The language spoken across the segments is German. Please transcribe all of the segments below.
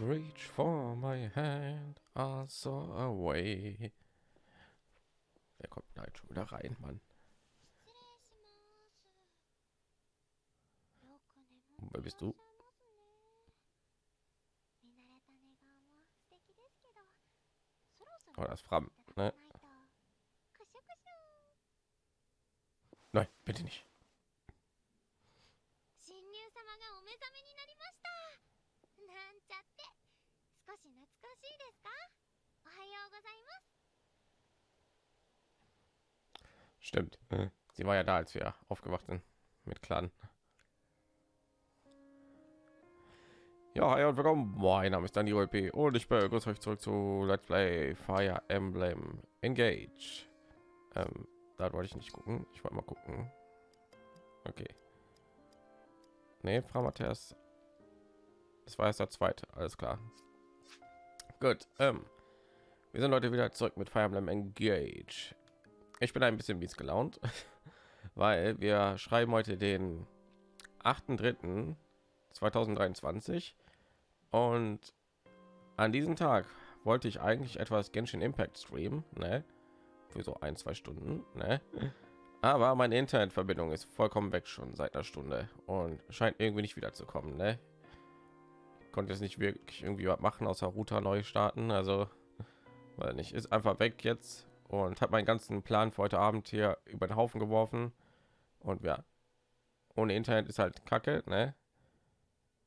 Reach for my hand, also away. Wer kommt da jetzt schon wieder rein, Mann? Wer bist du? Oh, das Fram, ne? Nein, bitte nicht. Stimmt. Sie war ja da, als wir aufgewacht sind mit Clan. Ja, hi und willkommen. Mein Name ist Daniel P. und ich begrüße euch zurück zu Let's Play Fire Emblem Engage. Ähm, da wollte ich nicht gucken. Ich wollte mal gucken. Okay. Nee, Frau Matthias. Das war erst der zweite. Alles klar. Gut. Ähm, wir sind heute wieder zurück mit Fire Emblem Engage. Ich bin ein bisschen mies gelaunt, weil wir schreiben heute den 8.3.2023 und an diesem Tag wollte ich eigentlich etwas Genshin Impact streamen, ne? Für so ein, zwei Stunden, ne? Aber meine Internetverbindung ist vollkommen weg schon seit einer Stunde und scheint irgendwie nicht wieder zu kommen, ne? Konnte jetzt nicht wirklich irgendwie was machen, außer Router neu starten, also weil nicht ist einfach weg jetzt und habe meinen ganzen Plan für heute Abend hier über den Haufen geworfen. Und ja, ohne Internet ist halt Kacke, ne?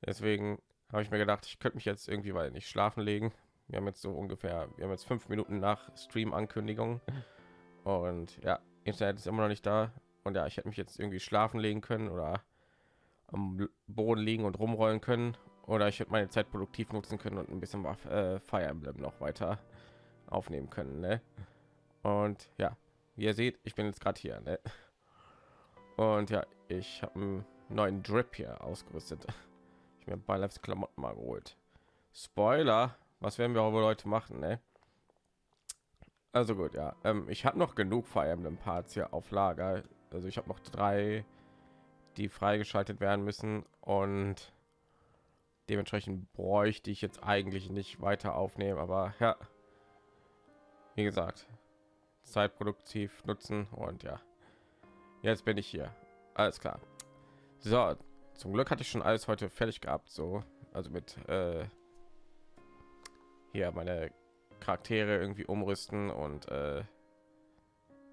Deswegen habe ich mir gedacht, ich könnte mich jetzt irgendwie weil nicht schlafen legen. Wir haben jetzt so ungefähr, wir haben jetzt fünf Minuten nach Stream-Ankündigung und ja, Internet ist immer noch nicht da. Und ja, ich hätte mich jetzt irgendwie schlafen legen können oder am Boden liegen und rumrollen können oder ich hätte meine Zeit produktiv nutzen können und ein bisschen äh, Fire Emblem noch weiter aufnehmen können. Ne? Und ja, wie ihr seht, ich bin jetzt gerade hier. Ne? Und ja, ich habe einen neuen Drip hier ausgerüstet. Ich mir bei Lefts Klamotten mal geholt. Spoiler, was werden wir aber Leute machen? Ne? Also gut, ja. Ähm, ich habe noch genug Fire Emblem Parts hier auf Lager. Also ich habe noch drei, die freigeschaltet werden müssen und dementsprechend bräuchte ich jetzt eigentlich nicht weiter aufnehmen. Aber ja, wie gesagt, Zeit produktiv nutzen und ja, jetzt bin ich hier. Alles klar. So, zum Glück hatte ich schon alles heute fertig gehabt, so also mit äh, hier meine Charaktere irgendwie umrüsten und äh,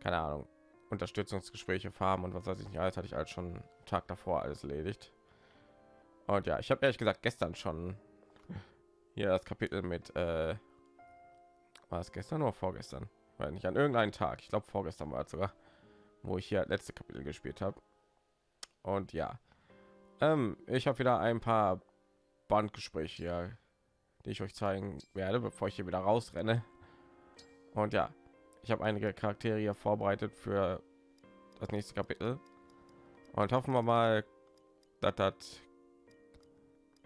keine Ahnung Unterstützungsgespräche farben und was weiß ich nicht alles hatte ich als schon Tag davor alles erledigt. Und ja, ich habe ehrlich gesagt gestern schon hier das Kapitel mit äh, war es gestern oder vorgestern? Weil nicht an irgendeinen Tag ich glaube vorgestern war sogar wo ich hier letzte kapitel gespielt habe und ja ähm, ich habe wieder ein paar bandgespräche hier die ich euch zeigen werde bevor ich hier wieder rausrenne. Und ja ich habe einige charaktere hier vorbereitet für das nächste kapitel. Und hoffen wir mal dass das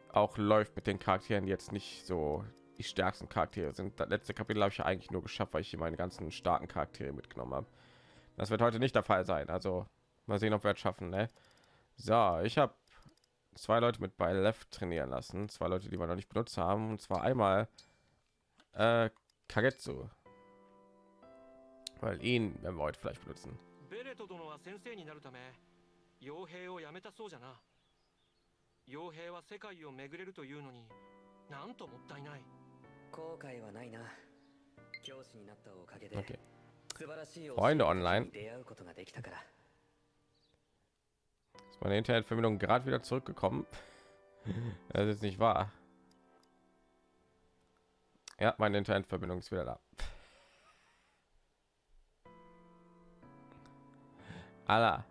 auch läuft mit den charakteren jetzt nicht so die stärksten Charaktere sind. Das letzte Kapitel habe ich ja eigentlich nur geschafft, weil ich hier meine ganzen starken Charaktere mitgenommen habe. Das wird heute nicht der Fall sein. Also mal sehen, ob wir es schaffen. Ne? So, ich habe zwei Leute mit bei Left trainieren lassen. Zwei Leute, die wir noch nicht benutzt haben. Und zwar einmal äh, Kagetsu. Weil ihn werden wir heute vielleicht benutzen. Okay. Freunde online. Ist meine Internetverbindung gerade wieder zurückgekommen? das ist nicht wahr. Ja, meine Internetverbindung ist wieder da. Allah.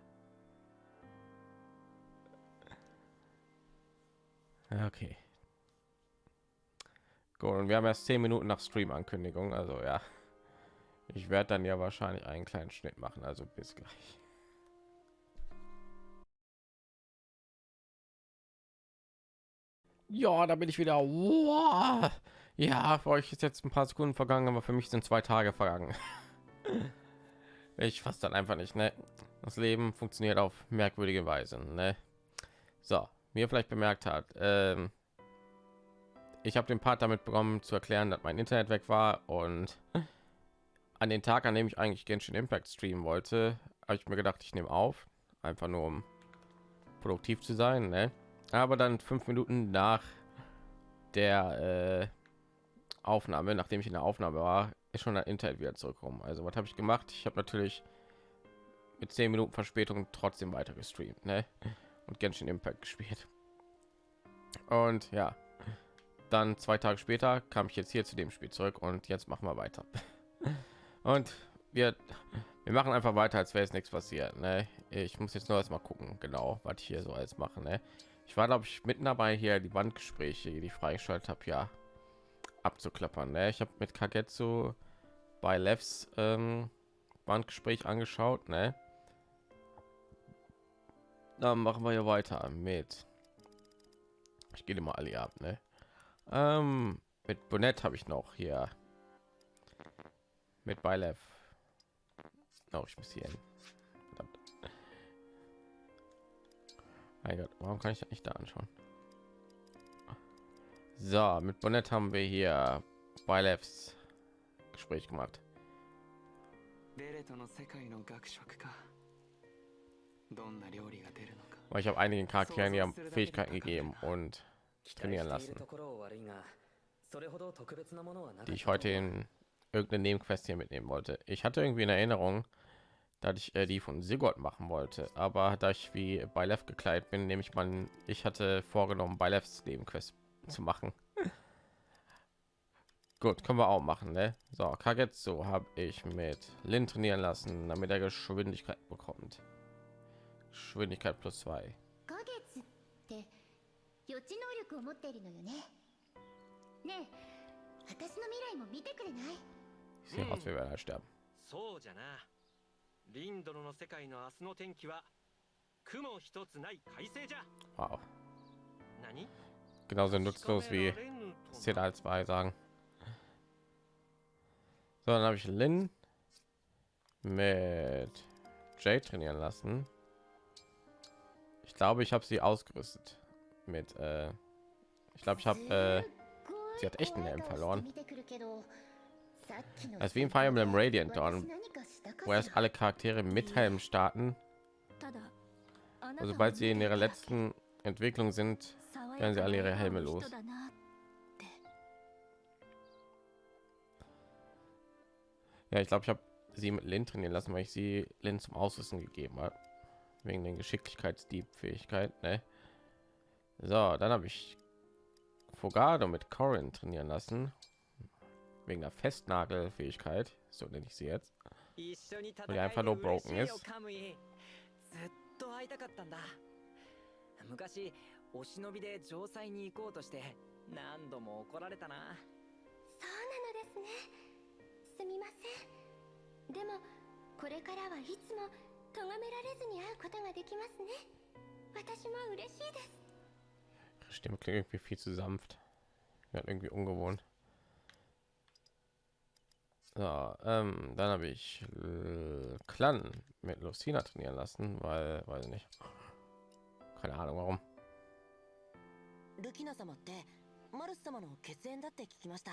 Okay. Gut, und wir haben erst zehn Minuten nach Stream-Ankündigung, also ja. Ich werde dann ja wahrscheinlich einen kleinen Schnitt machen, also bis gleich. Ja, da bin ich wieder. Wow. Ja, für euch ist jetzt ein paar Sekunden vergangen, aber für mich sind zwei Tage vergangen. Ich fasse dann einfach nicht, ne? Das Leben funktioniert auf merkwürdige Weise, ne? So, wie ihr vielleicht bemerkt habt, ähm, ich habe den Part damit bekommen zu erklären, dass mein Internet weg war und an den Tag, an dem ich eigentlich Genshin Impact streamen wollte, habe ich mir gedacht, ich nehme auf, einfach nur um produktiv zu sein. Ne? Aber dann fünf Minuten nach der äh, Aufnahme, nachdem ich in der Aufnahme war, ist schon ein Internet wieder zurückkommen. Also was habe ich gemacht? Ich habe natürlich mit zehn Minuten Verspätung trotzdem weiter gestreamt ne? und Genshin Impact gespielt. Und ja, dann zwei Tage später kam ich jetzt hier zu dem Spiel zurück und jetzt machen wir weiter. Und wir, wir machen einfach weiter, als wäre es nichts passiert. Ne? Ich muss jetzt nur erst mal gucken, genau, was ich hier so alles machen. Ne? Ich war, glaube ich, mitten dabei, hier die Wandgespräche, die ich freigeschaltet habe, ja, abzuklappern. Ne? Ich habe mit Kagetsu bei Levs ähm, Wandgespräch angeschaut. Ne? Dann machen wir hier weiter mit. Ich gehe mal alle ab. Ne? Ähm, mit Bonnet habe ich noch hier mit Beilev. Oh, ich muss hier hin. Verdammt. Mein Gott, warum kann ich das nicht da anschauen? So, mit Bonnet haben wir hier Beilevs Gespräch gemacht. ベレトの世界の学食かどんな料理が出るのか Weil ich habe einigen Charakteren die haben Fähigkeiten gegeben und 期 trainieren lassen, die ich heute in irgendeine Nebenquest hier mitnehmen wollte. Ich hatte irgendwie in Erinnerung, dass ich äh, die von Sigurd machen wollte, aber da ich wie bei Lev gekleidet bin, nehme ich mal, ich hatte vorgenommen, bei Levs Nebenquest zu machen. Gut, können wir auch machen, ne? So, Kagetsu habe ich mit Lin trainieren lassen, damit er Geschwindigkeit bekommt. Geschwindigkeit plus zwei. 花月って予知能力を持っているのよねねえ私の未来も見てくれない Ich sehe aus, wir werden sterben. そうじゃなリンドロの世界の明日の天気は雲一つない快晴じゃ Wow. 何 Genauso nutzlos wie Zeta 2 sagen. So, dann habe ich Lin mit Jay trainieren lassen. Ich glaube, ich habe sie ausgerüstet mit. Äh, ich glaube, ich habe. Äh, sie hat echt einen Helm verloren. Ist wie in Fire Emblem Radiant Dawn, wo erst alle Charaktere mit Helm starten. Also, sobald sie in ihrer letzten Entwicklung sind, werden sie alle ihre Helme los. Ja, ich glaube, ich habe sie mit Lin trainieren lassen, weil ich sie Lin zum Ausrüsten gegeben habe. Wegen den Geschicklichkeitsdieb-Fähigkeit, ne? So, dann habe ich Fogado mit Corin trainieren lassen. Wegen der Festnagelfähigkeit, so nenne ich sie jetzt. 一緒に戦いやえ einfach る nur broken いよ is カムイずっと会いたかったんだ昔お忍びで城塞に行こうとして何度も怒られたなそうなのですねすみませんでもこれからはいつも咎められずに会うことができますね私も嬉しいです Stimme klingt irgendwie viel zu sanft. Ja, irgendwie ungewohnt. So, ähm, dann habe ich äh, Clan mit Lucina trainieren lassen, weil, weiß ich nicht. Keine Ahnung warum. ルキナ様ってマルス様の血縁だって聞きました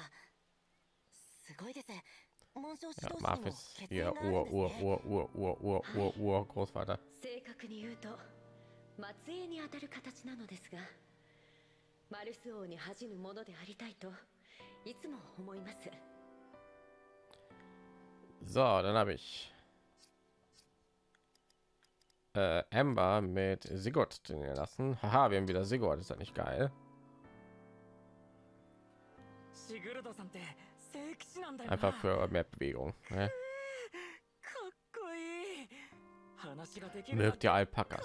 すごいです紋章 Ja, 指導士でも Marfis, 血 ihr 縁があるん Ur, です Ur, ね Ur, Ur, Ur, Ur, Ur, Ur, Großvater. 正確に言うと末裔にあたる形なのですが マルス王に恥じぬものでありたいといつも思います So, dann habe ich äh, Amber mit Sigurd trainieren lassen. Haha, wir haben wieder Sigurd, ist das nicht geil? シグルドさんって聖騎士なんだよな Einfach für mehr Bewegung. Ne? かっこいい話ができるなん Mögt て ihr Alpakas?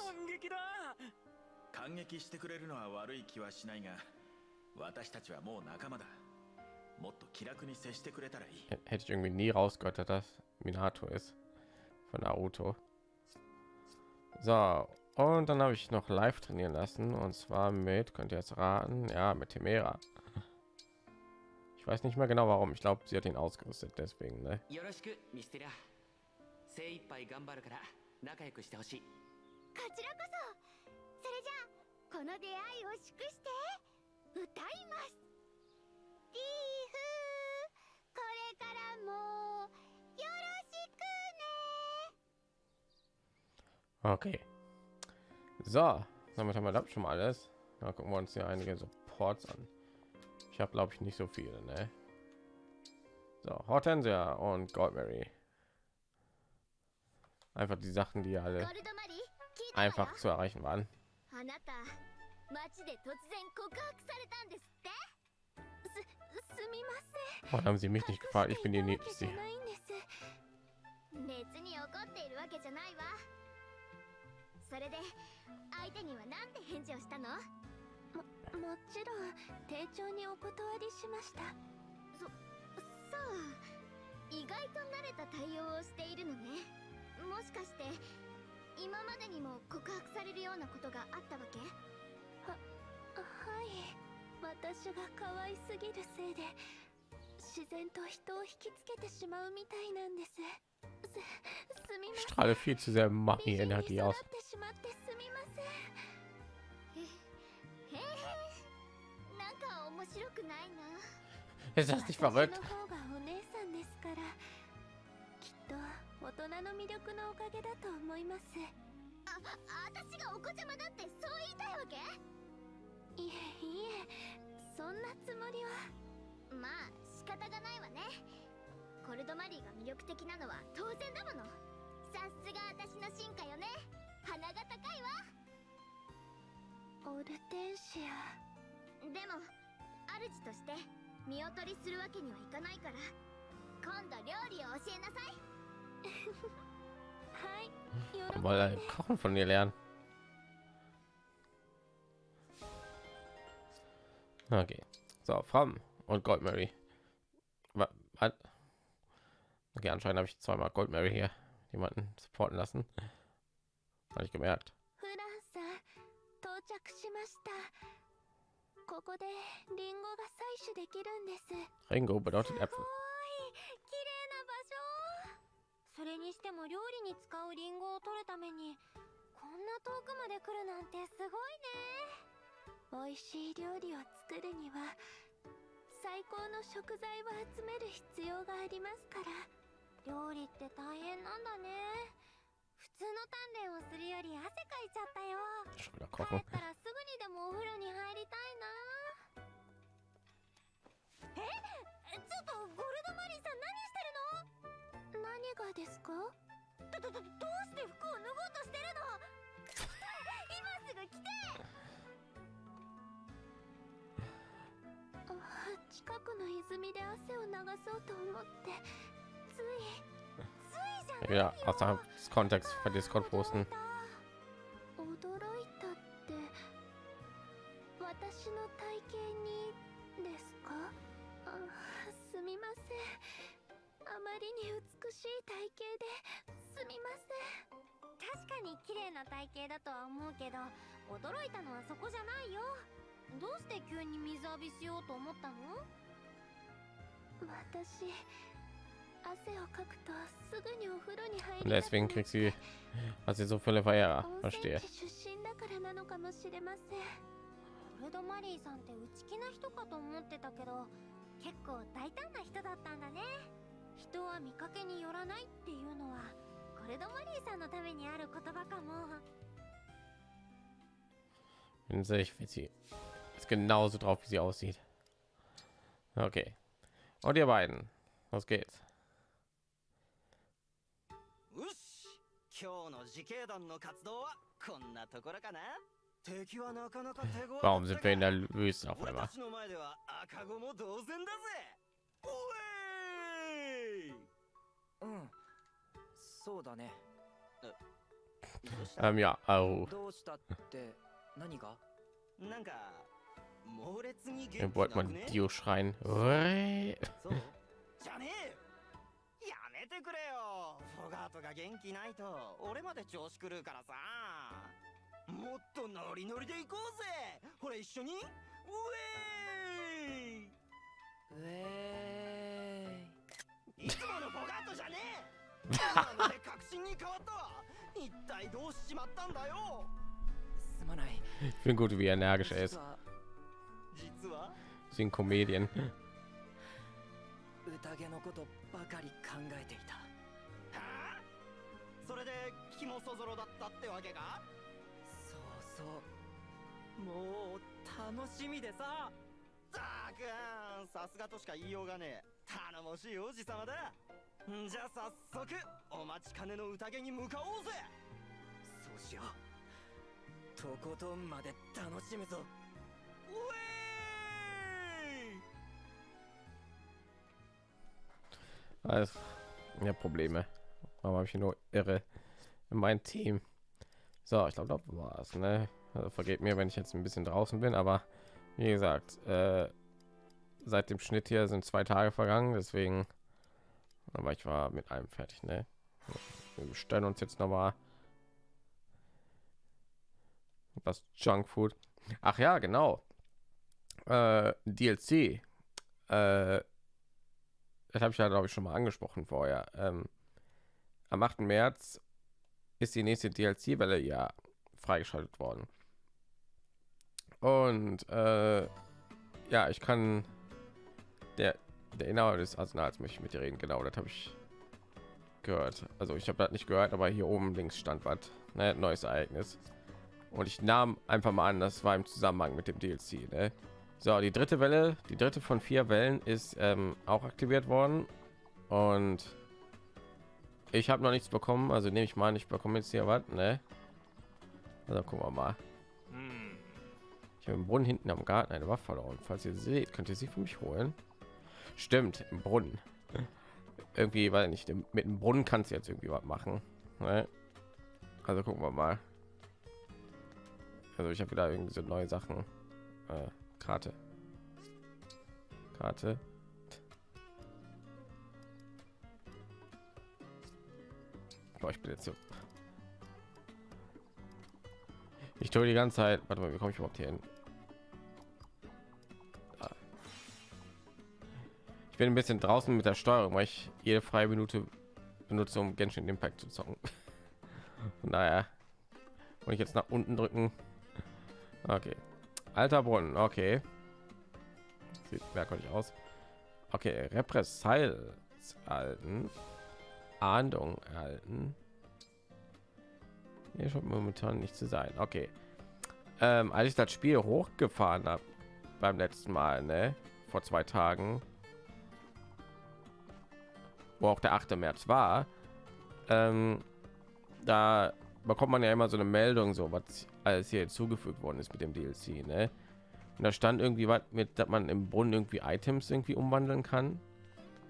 感激だ感激してくれるのは悪い気はしないが私たちはもう仲間だもっと気楽に接してくれたらいい H- Hätte ich irgendwie nie rausgehört, dass das Minato ist von Naruto. So, und dann habe ich noch live trainieren lassen und zwar mit, könnt ihr jetzt raten, ja, mit Temera. Ich weiß nicht mehr genau warum. Ich glaube, sie hat ihn ausgerüstet, deswegen, ne? よろしくミステリア精一杯頑張るから仲良くしてほしいこちらこそそれじゃあ この出会いを祝して歌います これからもよろしくね Okay. So, damit haben wir das schon mal alles. Da gucken wir uns hier einige Supports an. Ich habe glaube ich nicht so viele, ne? So, Hortensia und Goldberry. Einfach die Sachen, die ゴ alle ールドマリー聞いたわよ einfach zu erreichen waren. 街で突然告白されたんですって？すすみません。haben sie mich す。別に怒っているわけじゃないわ。それで相手には何て返事をしたの？ももちろん丁重にお断りしました。そそう。意外と慣れた対応をしているのね。もしかして今までにも告白されるようなことがあったわけ？ははい私が可愛すぎるせいで自然と人を引きつけてしまうみたいなんですすすみません strahle viel zu sehr 美 Mami-Energie 人に aus. 育ってしまってすみませんなんか面白くないな Ist das nicht 私 verrückt? の方がお姉さんですからきっと大人の魅力のおかげだと思いますあ私がお子ちゃまだってそう言いたいわけいえいえそんなつもりは。まあ仕方がないわね。コルドマリーが魅力的なのは当然だもの。さすが私の進化よね。鼻が高いわ。オルテンシア。でも主として見劣りするわけにはいかないから。今度料理を教えなさい。はい。喜ん Mal Kochen von ihr lernen. Okay. So, Fram und Goldmary. Wa- Was? Okay, anscheinend habe ich zweimal Goldmary hier jemanden supporten lassen. Habe ich gemerkt. フランさん到着しましたここでリンゴが採取できるんです Ringo bedeutet すごい Äpfel. 綺麗な場所それにしても料理に使うリンゴを取るためにこんな遠くまで来るなんてすごいね 美味しい料理を作るには最高の食材を集める必要がありますから。料理って大変なんだね。普通の鍛錬をするより汗かいちゃったよ。帰.ったらすぐにでもお風呂に入りたいな。え？ちょっとゴルドマリーさん何してるの？何がですか？どどどどうして服を脱ごうとしてるの？今すぐ来て近くの泉で汗を流そうと思って。ついついじゃないよ。Ja, außerhalb des Kontexts bei Discord posten. 驚いたって。私の体型にですか？あすみません。あまりに美しい体型ですみません。確かに綺麗な体型だとは思うけど驚いたのはそこじゃないよどうして急に水浴びしようと思ったの？私汗をかくとすぐにお風呂に入 Und りたく deswegen kriegt て sie, hat sie so viele 泉 Verstehe. 地出身だからなのかもしれません。コルドマリーさんって内気な人かと思ってたけど結構大胆な人だったんだね。人は見かけによらないっていうのはコルドマリーさんのためにある言葉かも。Bin sich, wie sie ist genauso drauf, wie sie aussieht. Okay. Und ihr beiden. Los geht's. よし今日の自警団の活動はこんなところかな敵はなかなか手強 Warum sind wir in der Wüste auf 俺 einmal? たちの前では赤子も同然だぜおいうんそうだねどうした Ähm, ja, oh. どうしたって何がなんか猛烈に dann wollte man Dio schreien. Ich bin gut, wie energisch er ist. 実は？実は Sie ein Comedian. 宴のことばかり考えていた。はあ？それで気もそぞろだったってわけか？そうそう。もう楽しみでさ。たくんさすがとしか言いようがねえ。頼もしい王子様だ。んじゃ早速お待ちかねの宴に向かおうぜ。そうしよう。とことんまで楽しむぞ。ウェ Also, ja, Probleme. Warum habe ich nur irre in mein Team? So, ich glaube, das war's. Ne? Also, vergeht mir, wenn ich jetzt ein bisschen draußen bin, aber wie gesagt, äh, seit dem Schnitt hier sind zwei Tage vergangen, deswegen, aber ich war mit allem fertig. Ne? Wir bestellen uns jetzt noch mal was Junkfood. Ach ja, genau. Äh, DLC. Äh, das habe ich ja glaube ich schon mal angesprochen vorher. Ähm, am 8. März ist die nächste DLC-Welle ja freigeschaltet worden. Und äh, ja, ich kann der der Inhaber des Arsenals möchte ich mit dir reden. Genau, das habe ich gehört. Also ich habe das nicht gehört, aber hier oben links stand was. Ne, neues Ereignis. Und ich nahm einfach mal an, das war im Zusammenhang mit dem DLC. Ne? So, die dritte Welle, die dritte von vier Wellen ist ähm, auch aktiviert worden. Und ich habe noch nichts bekommen, also nehme ich mal an, ich bekomme jetzt hier was, ne? Also gucken wir mal. Ich habe im Brunnen hinten am Garten eine Waffe verloren. Falls ihr seht, könnt ihr sie für mich holen. Stimmt, im Brunnen. Irgendwie, weil nicht mit dem Brunnen kannst du jetzt irgendwie was machen. Ne? Also gucken wir mal. Also ich habe wieder irgendwie so neue Sachen. Äh, Karte. Karte. Boah, ich bin jetzt so. Ich tue die ganze Zeit. Warte mal, wie komme ich überhaupt hier hin? Ah. Ich bin ein bisschen draußen mit der Steuerung, weil ich jede freie Minute benutze, um Genshin Impact zu zocken. Daher, und ich jetzt nach unten drücken. Okay, alter Brunnen. Okay, sieht merkwürdig aus. Okay, Repressalien erhalten, Ahndung erhalten. Hier schon momentan nicht zu sein. Okay, ähm, als ich das Spiel hochgefahren habe beim letzten Mal, ne, vor zwei Tagen, wo auch der 8. März war, ähm, da bekommt man ja immer so eine Meldung, so was alles hier hinzugefügt worden ist mit dem DLC. Ne? Und da stand irgendwie was mit, dass man im Brunnen irgendwie Items irgendwie umwandeln kann,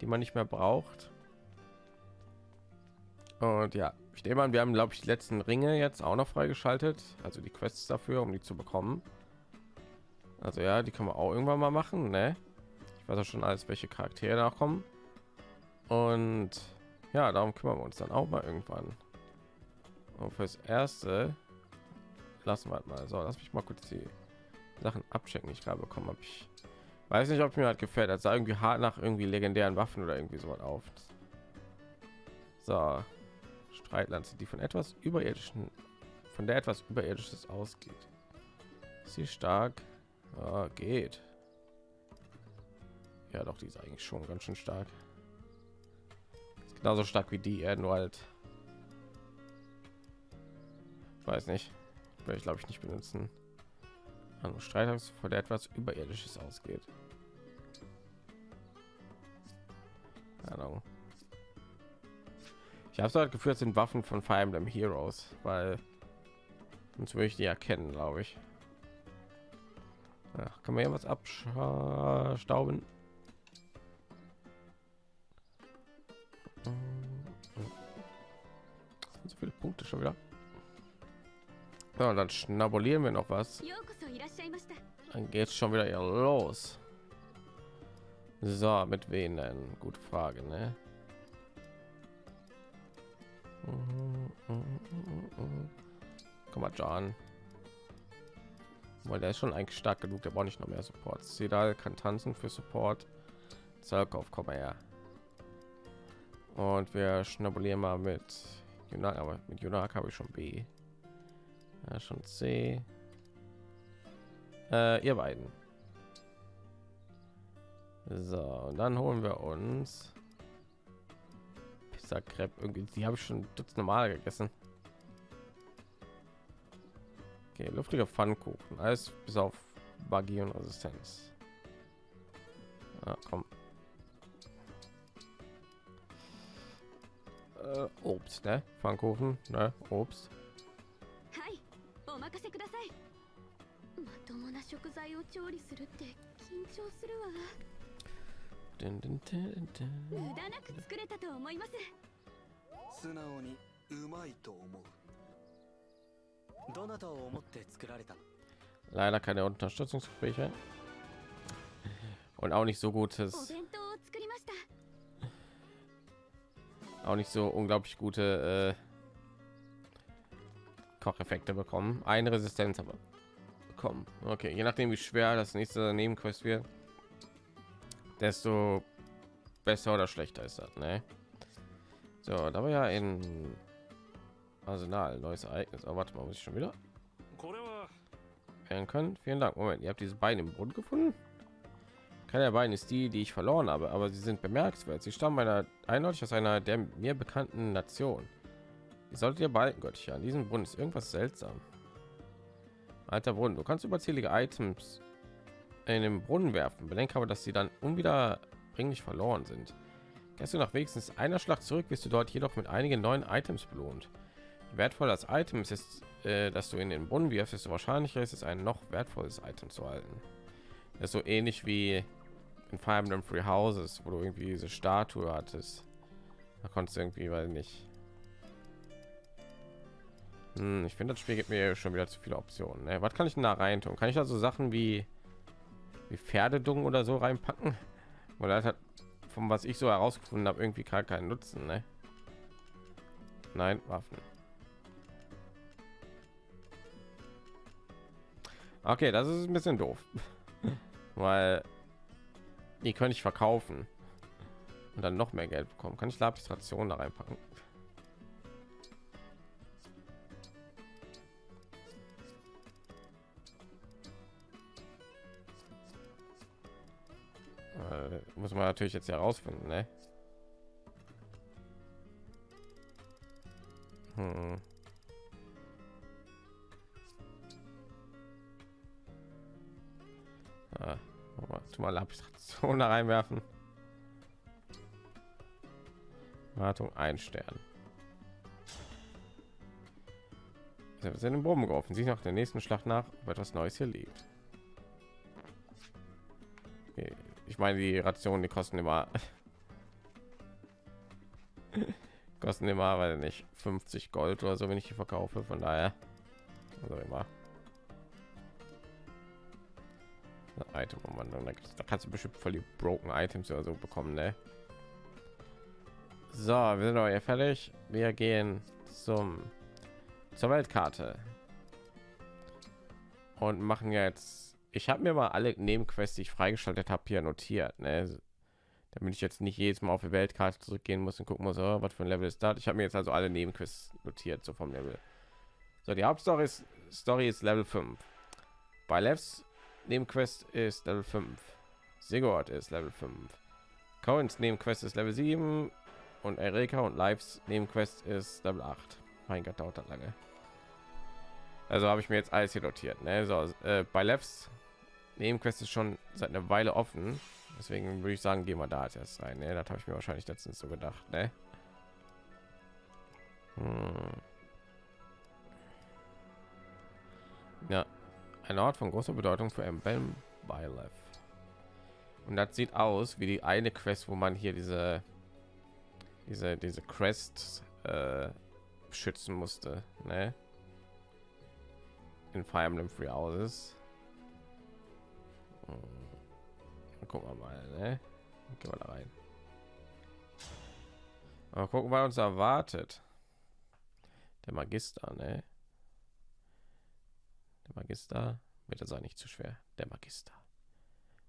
die man nicht mehr braucht. Und ja, ich nehme an, wir haben glaube ich die letzten Ringe jetzt auch noch freigeschaltet, also die Quests dafür, um die zu bekommen. Also ja, die kann man auch irgendwann mal machen, ne? Ich weiß auch schon alles, welche Charaktere da kommen. Und ja, darum kümmern wir uns dann auch mal irgendwann. Und fürs erste lassen wir halt mal so. Lass mich mal kurz die Sachen abchecken. Ich glaube, bekommen habe ich. Weiß nicht, ob mir halt gefällt. Das sah irgendwie hart nach irgendwie legendären Waffen oder irgendwie so auf. So, Streitlanze, die von etwas überirdischen, von der etwas überirdisches ausgeht. Sie stark? Ja, geht. Ja, doch, die ist eigentlich schon ganz schön stark. Ist genauso stark wie die, nur halt weiß nicht. Werde ich glaube ich nicht benutzen. Andere Streitungs vor der etwas überirdisches ausgeht. Ich habe so halt geführt sind Waffen von Fire Emblem Heroes weil sonst würde ich die erkennen glaube ich. Ja, kann man ja was abstauben? So viele Punkte schon wieder ja, dann schnabulieren wir noch was. Dann geht's schon wieder los. So, mit wen denn? Gute Frage, ne? Komm mal, John. Weil der ist schon eigentlich stark genug, der braucht nicht noch mehr Support. Sedal kann tanzen für Support. Zerkauf, komm mal her. Und wir schnabulieren mal mit Junak, aber mit Junak habe ich schon B. Ja, schon C. Äh, ihr beiden. So, und dann holen wir uns Dieser Crepe irgendwie, die habe ich schon dutzend Mal gegessen. Okay, luftige Pfannkuchen, alles bis auf Magie und Resistenz. Ah, komm. Äh, Obst, ne? Pfannkuchen, ne? Obst. な食材を調理するって緊張するわ Dun, dun, dun, dun. 無駄なく作れたと思います素直にうまいと思うどなたを思って作られたの Leider keine Unterstützungsgespräche. Und auch nicht so お gutes, 弁当を作りました auch nicht so unglaublich gute äh, Kocheffekte bekommen. Eine Resistenz aber kommen. Okay, je nachdem wie schwer das nächste Nebenquest wird, desto besser oder schlechter ist das, ne? So, da war ja in Arsenal neues Ereignis. Aber oh, warte mal, muss ich schon wieder werden können. Vielen Dank. Moment, ihr habt diese Beine im Boden gefunden. Keine der beiden ist die, die ich verloren habe, aber sie sind bemerkenswert. Sie stammen einer eindeutig aus einer der mir bekannten Nation. Solltet ihr behalten, Göttchen. An diesem Bund ist irgendwas seltsam. Alter Brunnen, du kannst überzählige Items in den Brunnen werfen. Bedenke aber, dass sie dann unwiederbringlich verloren sind. Gehst du nach wenigstens einer Schlacht zurück, wirst du dort jedoch mit einigen neuen Items belohnt. Je wertvoller das Item ist, ist äh, dass du in den Brunnen wirfst, desto wahrscheinlicher ist es, ein noch wertvolles Item zu halten. Das ist so ähnlich wie in Fire Emblem Free Houses, wo du irgendwie diese Statue hattest. Da konntest du irgendwie, weil nicht. Hm, ich finde, das Spiel gibt mir schon wieder zu viele Optionen. Ne? Was kann ich denn da rein tun? Kann ich da so Sachen wie wie Pferdedung oder so reinpacken? Das hat von was ich so herausgefunden habe irgendwie gar keinen Nutzen. Ne? Nein, Waffen. Okay, das ist ein bisschen doof, weil die könnte ich verkaufen und dann noch mehr Geld bekommen. Kann ich Lapis-Ration da reinpacken? Muss man natürlich jetzt herausfinden, ne? Hm. Ah, mal Lapis-Ration da reinwerfen. Wartung ein Stern. Wir sind im Boden geworfen. Sie nach der nächsten Schlacht nach, ob etwas Neues hier liegt. Okay. Ich meine, die Rationen, die kosten immer kosten immer, weil nicht 50 Gold oder so, wenn ich die verkaufe. Von daher, also immer. Item Umwandlung. Da, da kannst du bestimmt voll die broken Items oder so bekommen, ne? So, wir sind hier fertig. Wir gehen zum zur Weltkarte und machen jetzt. Ich habe mir mal alle Nebenquests, die ich freigeschaltet habe, hier notiert, ne? damit ich jetzt nicht jedes Mal auf die Weltkarte zurückgehen muss und gucken muss, oh, was für ein Level ist das. Ich habe mir jetzt also alle Nebenquests notiert, so vom Level. So, die Hauptstory ist, Story ist Level 5. Bei Levs Nebenquest ist Level 5. Sigurd ist Level 5. Coins Nebenquest ist Level 7 und Erika und Lives Nebenquest ist Level 8. Mein Gott, dauert das lange. Also habe ich mir jetzt alles hier notiert. Ne? So, äh, bei Levs Nebenquest ist schon seit einer Weile offen. Deswegen würde ich sagen, gehen wir da erst rein. Ne? Das habe ich mir wahrscheinlich letztens so gedacht. Ne? Hm. Ja, ein Ort von großer Bedeutung für Emblem Bylef. Und das sieht aus wie die eine Quest, wo man hier diese diese diese Quest äh, schützen musste, ne? In Fire Emblem Free Houses. Hm. Gucken wir mal, ne? Gehen wir da rein. Aber gucken, was uns erwartet. Der Magister, ne? Der Magister, bitte sei nicht zu schwer. Der Magister,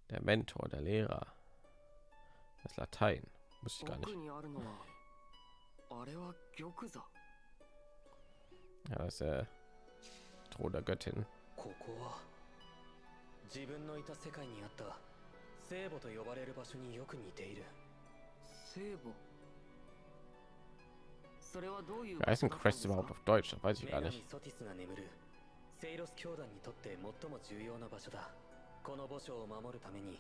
der Mentor, der Lehrer, das Latein, muss ich gar nicht. Ja, das ist der Thron der Göttin. 自分のいた世界にあった聖母と呼ばれる場所によく似ている聖母？それはどういう überhaupt auf Deutsch? Das weiß ich 女 gar 神 nicht. ソティスが眠るセイロス教団にとって最も重要な場所だこの墓所を守るために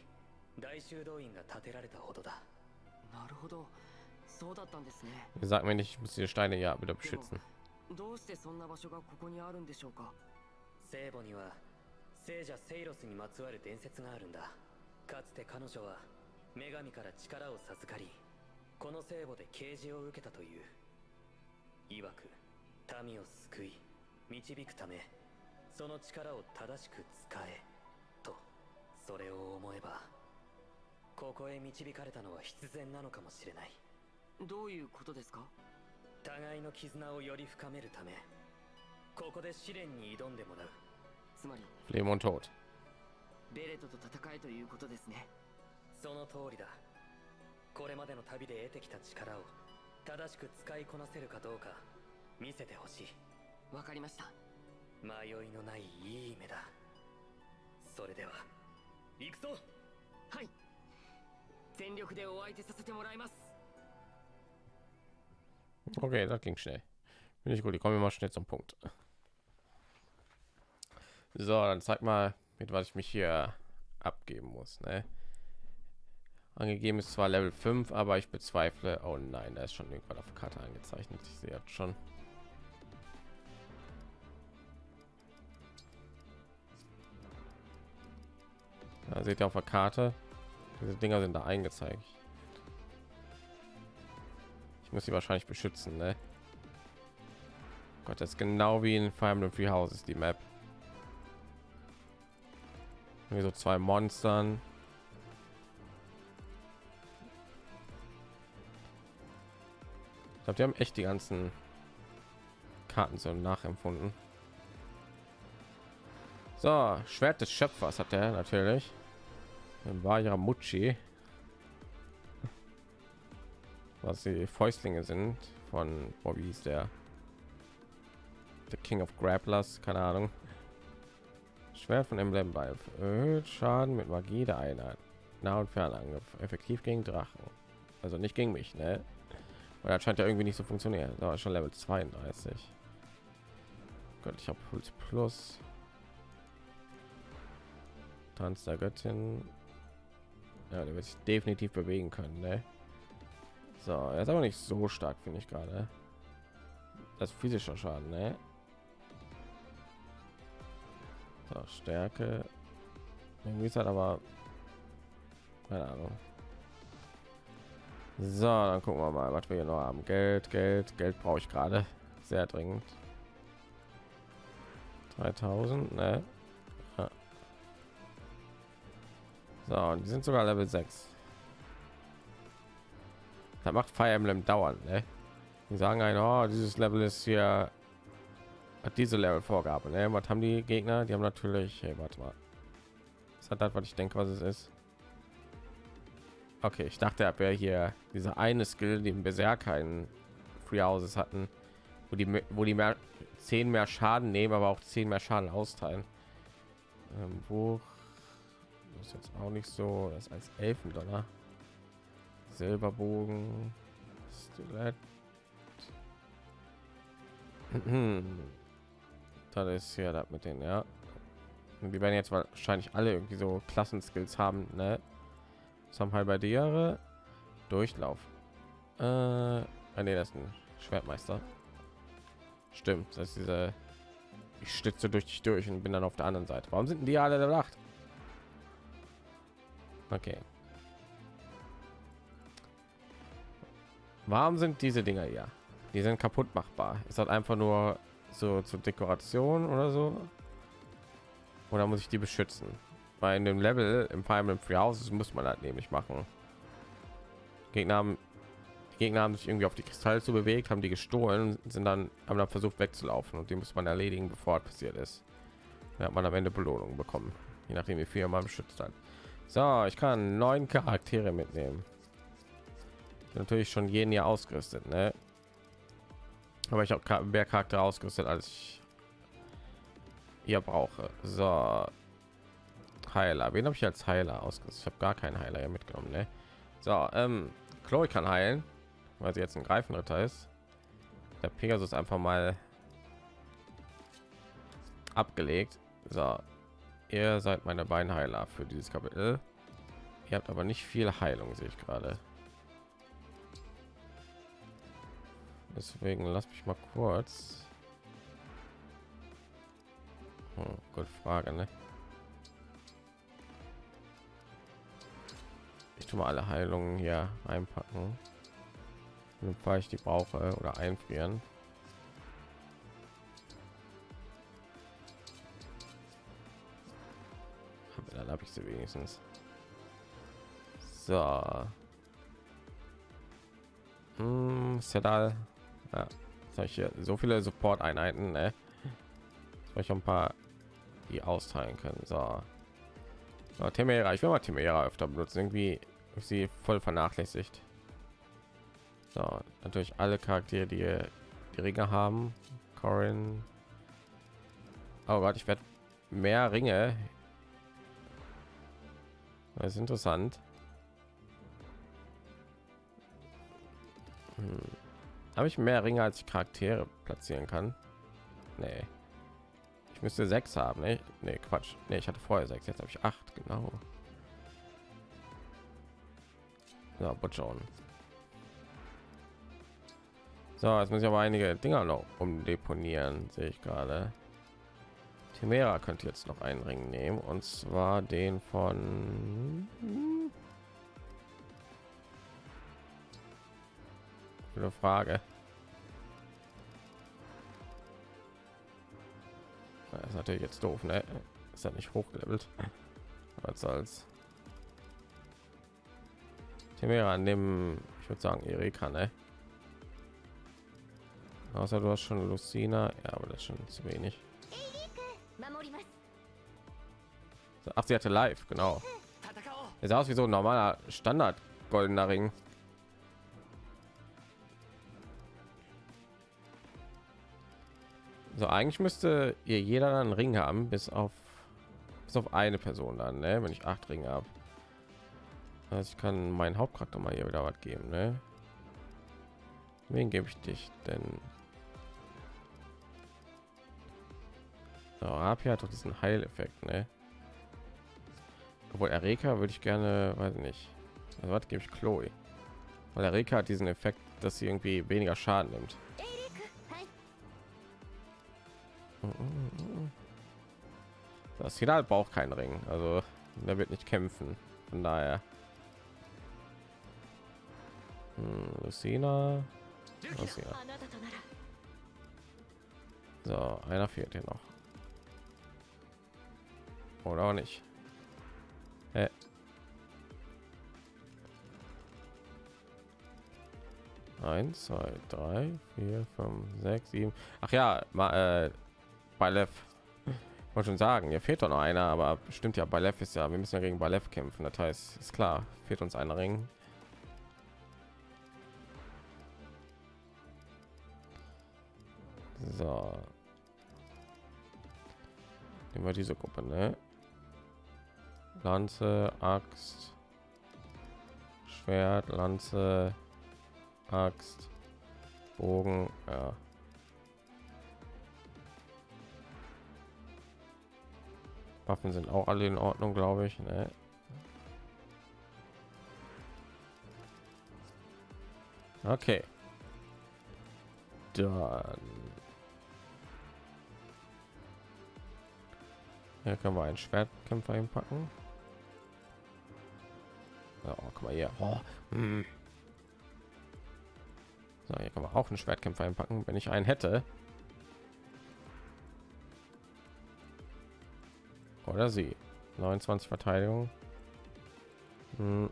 大修道院が建てられたほどだなるほどそうだったんですね Sag mir nicht, ich muss diese Steine ja wieder beschützen. どうしてそんな場所がここにあるんでしょうか？聖母には聖者セイロスにまつわる伝説があるんだ。かつて彼女は女神から力を授かりこの聖母で啓示を受けたという。曰く民を救い導くためその力を正しく使えとそれを思えばここへ導かれたのは必然なのかもしれない。どういうことですか？互いの絆をより深めるためここで試練に挑んでもらうつまり Leben und Tod. ベレットと戦えということですねその通りだこれまでの旅で得てきた力を正しく使いこなせるかどうか見せてほしいわかりました迷いのないいい夢だそれでは行くぞはい全力でお相手させてもらいます Okay, das ging schnell. Finde ich gut. Ich komme mal schnell zum Punkt. So, dann zeig mal, mit was ich mich hier abgeben muss. Ne? Angegeben ist zwar Level 5, aber ich bezweifle. Oh nein, da ist schon irgendwann auf Karte angezeichnet. Ich sehe jetzt schon. Da seht ihr auf der Karte. Diese Dinger sind da eingezeigt. Ich muss sie wahrscheinlich beschützen, ne? Gott, das ist genau wie in Fire Emblem Free Houses die Map. Wie so zwei Monstern. Ich glaube, die haben echt die ganzen Karten so nachempfunden. So, Schwert des Schöpfers hat er natürlich. War ja Mucci. Was die Fäustlinge sind von Bobby ist der The King of Grapplers, keine Ahnung. Schwert von Emblem bei erhöht Schaden mit Magie der Einheit. Nah- und Fernangriff. Effektiv gegen Drachen. Also nicht gegen mich, ne? Weil das scheint ja irgendwie nicht so funktionieren. Da schon Level 32. Gott, ich habe Puls Plus. Tanz der Göttin. Ja, der wird sich definitiv bewegen können, ne? So, er ist aber nicht so stark, finde ich gerade. Das physischer Schaden, ne? So, Stärke. Irgendwie ist halt aber keine Ahnung. So, dann gucken wir mal, was wir hier noch haben. Geld, Geld, Geld brauche ich gerade sehr dringend. 3000, ne? Ja. So, und die sind sogar Level 6. Da macht Fire Emblem dauernd, ne? Die sagen ein, oh, dieses Level ist hier hat diese Level Vorgabe, ne? Was haben die Gegner? Die haben natürlich, hey, warte mal. Was hat das, was ich denke, was es ist? Okay, ich dachte, er wäre hier diese eine Skill, die im Berserker in Free Houses hatten, wo die wo die mehr 10 mehr Schaden nehmen, aber auch 10 mehr Schaden austeilen. Ähm, das ist jetzt auch nicht so, das als Elfendonner. Silberbogen, Stilett. das ist ja das mit den, ja. Und die werden jetzt wahrscheinlich alle irgendwie so Klassenskills haben, ne? Haben halt bei dir Durchlauf. Äh, ah, nee, das ist ein Schwertmeister. Stimmt, das ist diese ich stütze durch dich durch und bin dann auf der anderen Seite. Warum sind die alle der Nacht? Okay. Warum sind diese Dinger hier? Die sind kaputt machbar. Ist das einfach nur so zur Dekoration oder so? Oder muss ich die beschützen? Bei einem Level im Emblem Free Houses muss man halt nämlich machen. Gegner haben die Gegner haben sich irgendwie auf die Kristalle zu bewegt, haben die gestohlen, sind dann haben dann versucht wegzulaufen und die muss man erledigen, bevor es passiert ist. Da hat man am Ende Belohnung bekommen, je nachdem wie viel man beschützt hat. So, ich kann neun Charaktere mitnehmen. Natürlich schon jeden hier ausgerüstet, ne? Aber ich habe mehr Charakter ausgerüstet, als ich hier brauche. So, Heiler. Wen habe ich als Heiler ausgerüstet? Ich habe gar keinen Heiler mitgenommen, ne? So, ähm, Chloe kann heilen, weil sie jetzt ein Greifenritter ist. der Pegasus einfach mal abgelegt. So, ihr seid meine beiden Heiler für dieses Kapitel. Ihr habt aber nicht viel Heilung, sehe ich gerade. Deswegen lass mich mal kurz. Hm, gute Frage, ne? Ich tue mal alle Heilungen hier einpacken. Falls ich die brauche oder einfrieren. Dann habe ich sie wenigstens. So. Hm, Sedal. Ja, ich hier so viele Support-Einheiten, ne? Soll ich ein paar die austeilen können. So. so Temera, ich will mal Temera öfter benutzen. Irgendwie sie voll vernachlässigt. So, natürlich alle Charaktere, die die Ringe haben. Corin. Oh ich werde mehr Ringe. Das ist interessant. Hm. Habe ich mehr Ringe als ich Charaktere platzieren kann? Nee. Ich müsste sechs haben, ne? Nee, Quatsch. Nee, ich hatte vorher sechs, jetzt habe ich acht, genau. Ja, schauen. So, jetzt muss ich aber einige Dinger noch umdeponieren, sehe ich gerade. Timera könnte jetzt noch einen Ring nehmen und zwar den von eine Frage. Das ist natürlich jetzt doof, ne? Ist ja nicht hochgelevelt. Was soll's. Timera an dem, ich würde sagen, Erika, ne? Außer du hast schon Lucina, ja, aber das ist schon zu wenig. Ach, sie hatte live, genau. Es sah aus wie so ein normaler Standard goldener Ring. So, eigentlich müsste ihr jeder einen Ring haben, bis auf bis auf eine Person dann, ne? wenn ich acht Ringe habe. Also ich kann meinen Hauptcharakter mal hier wieder was geben, ne? Wen gebe ich dich denn? So, Rapia hat doch diesen Heileffekt, ne? Obwohl Erika würde ich gerne, weiß nicht. Also was gebe ich Chloe? Weil Erika hat diesen Effekt, dass sie irgendwie weniger Schaden nimmt. Das Final braucht keinen Ring, also der wird nicht kämpfen. Von daher. Hm, Lucina. So, einer fehlt hier noch. Oder auch nicht. Äh. Eins, zwei, drei, vier, fünf, sechs, sieben. Ach ja, mal, äh, Balev. Wollte schon sagen, hier fehlt doch noch einer, aber stimmt ja, Balev ist ja, wir müssen ja gegen Balev kämpfen. Das heißt, ist klar, fehlt uns ein Ring. So. Nehmen wir diese Gruppe, ne? Lanze, Axt, Schwert, Lanze, Axt, Bogen, ja. Waffen sind auch alle in Ordnung, glaube ich. Ne? Okay. Dann hier können wir einen Schwertkämpfer hinpacken. Ja, oh, guck mal hier. Oh, hm. So, hier kann man auch einen Schwertkämpfer einpacken, wenn ich einen hätte. Oder sie. 29 Verteidigung. Hm.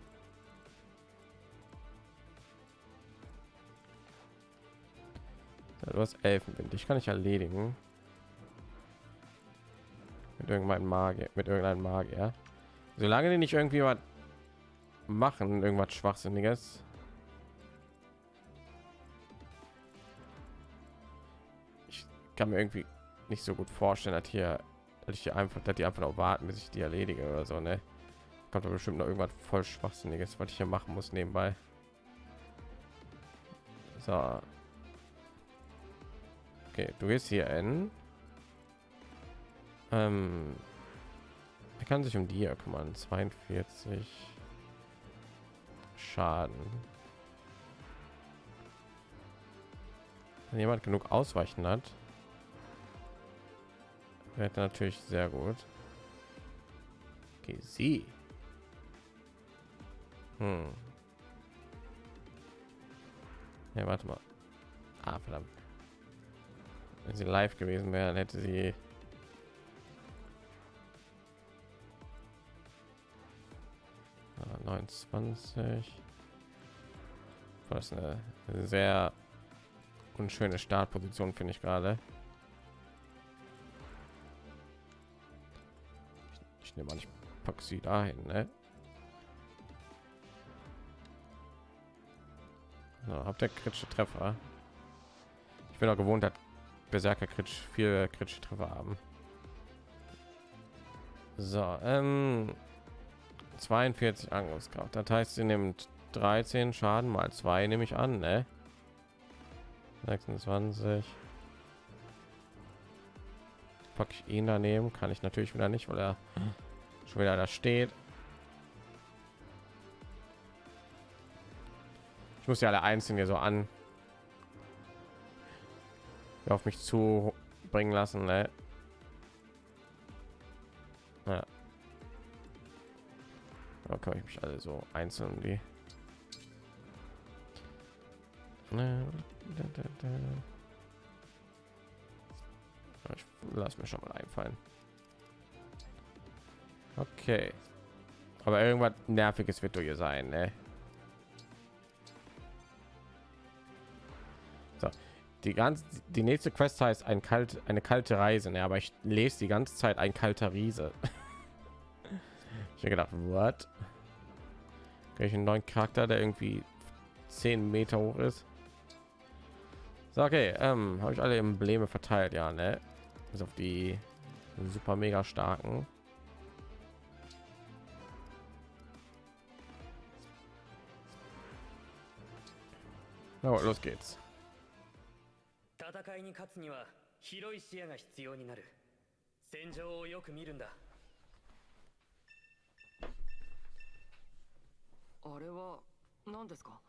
Du hast Elfenwind. Ich kann ich erledigen. Mit irgendeinem Magier. Mit irgendeinem Magier. Solange die nicht irgendwie was machen, irgendwas Schwachsinniges. Ich kann mir irgendwie nicht so gut vorstellen, dass hier dass ich hier einfach dass die einfach noch warten bis ich die erledige oder so ne kommt bestimmt noch irgendwas voll schwachsinniges was ich hier machen muss nebenbei so Okay, du gehst hier in. Ähm, er kann sich um die hier kümmern. 42 Schaden. Wenn jemand genug ausweichen hat, wäre natürlich sehr gut. Okay, sie. Hm. Ja, warte mal. Ah, verdammt. Wenn sie live gewesen wäre, dann hätte sie Ah, 29. Das ist eine sehr unschöne Startposition, finde ich gerade. Ich, nehme an, ich packe sie dahin, ne? So, habt ihr kritische Treffer? Ich bin auch gewohnt, dass Berserker kritisch viel kritische Treffer haben. So, ähm, 42 Angriffskraft. Das heißt, sie nimmt 13 Schaden mal 2, nehme ich an, ne? 26. Pack ich ihn daneben, kann ich natürlich wieder nicht, weil er schon wieder da steht. Ich muss ja alle einzeln hier so an auf mich zu bringen lassen, ne? Ja. Da kann ich mich alle so einzeln die. Ich lass mir schon mal einfallen. Okay. Aber irgendwas nerviges wird hier sein, ne? So, die ganze die nächste Quest heißt ein kalt eine kalte Reise, ne? Aber ich lese die ganze Zeit ein kalter Riese. ich habe gedacht, what? Krieg ich einen neuen Charakter, der irgendwie 10 Meter hoch ist? So, okay, ähm, habe ich alle Embleme verteilt, ja, ne? Bis auf die super mega starken. Na, gut, los geht's. 戦いに勝つには広い視野が必要になる。戦場をよく見るんだ。あれは何ですか？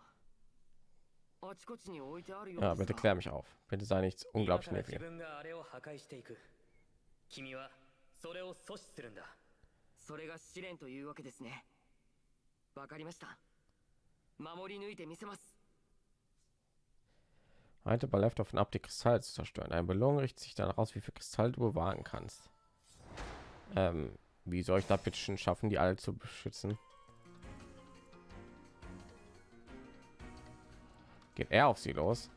あちこちに置いてあるよう Ja, bitte が。klär mich auf. Bitte sei nichts 今 unglaublich から自 nervig. 分があれを破壊していく。君はそれを阻止するんだ。それが試練というわけですね。わかりました。守り抜いてみせます Halte bei Left offen ab, die Kristalle zu zerstören. Eine Belohnung richtet sich danach aus, wie viel Kristall du bewahren kannst. Ähm, wie soll ich da bitte schon schaffen, die alle zu beschützen? Geht er auf sie los?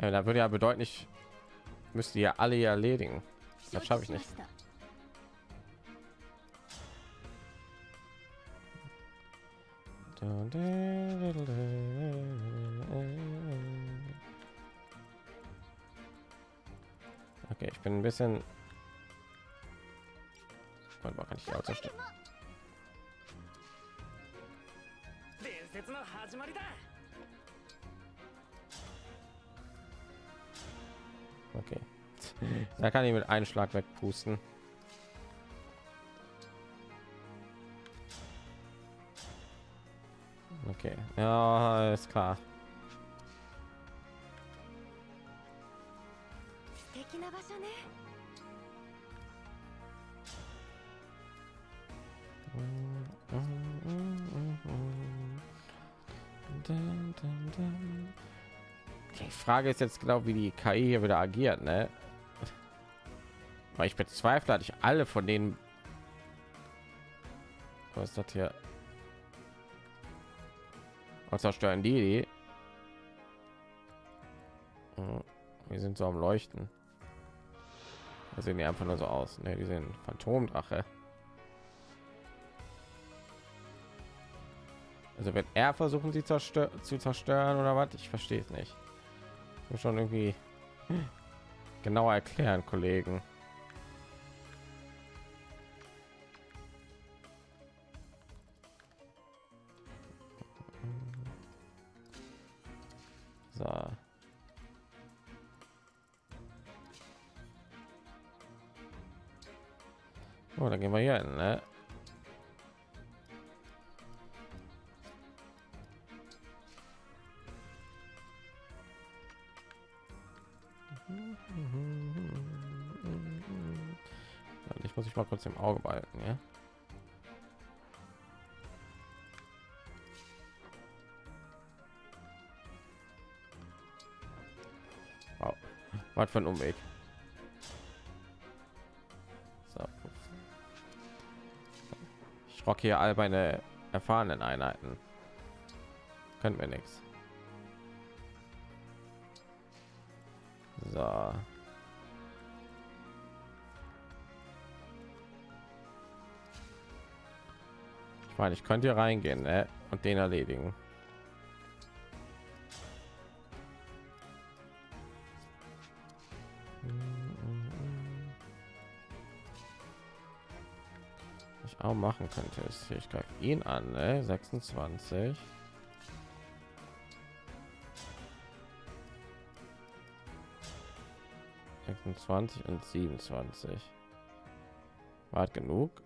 Äh, da würde ja bedeuten, ich müsste ja alle erledigen. Das schaffe ich nicht. Okay, ich bin ein bisschen. Warte mal, kann ich die Auto stellen? Okay. Da kann ich mit einem Schlag wegpusten. Okay, ja, ist klar. Die Frage ist jetzt genau, wie die KI hier wieder agiert, ne? Weil ich bezweifle, dass ich alle von denen. Was ist das hier? Was zerstören die? die? Hm, Wir sind so am Leuchten. Da sehen die einfach nur so aus. Ne, die sind Phantomdrache. Also wird er versuchen, sie zerstör zu zerstören oder was? Ich verstehe es nicht. Schon irgendwie genauer erklären, Kollegen. Kurz im Auge behalten, ja? Wow. Was für ein Umweg. So. Ich rock hier all meine erfahrenen Einheiten. Können wir nichts. Ich meine, ich könnte hier reingehen ne? und den erledigen. Was ich auch machen könnte ist hier, ich greife ihn an, ne? 26. Sechsundzwanzig und 27. War genug?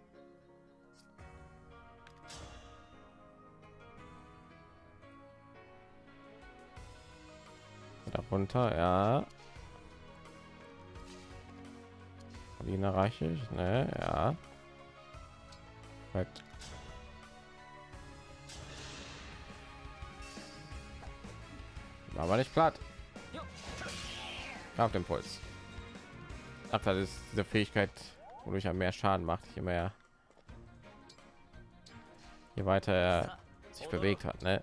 Darunter, ja. Ihn erreiche ich, ne? Ja. Perfekt. Aber nicht platt. Auf dem Puls. Ach, das ist diese Fähigkeit, wodurch er mehr Schaden macht, je mehr, je weiter er sich bewegt hat, ne?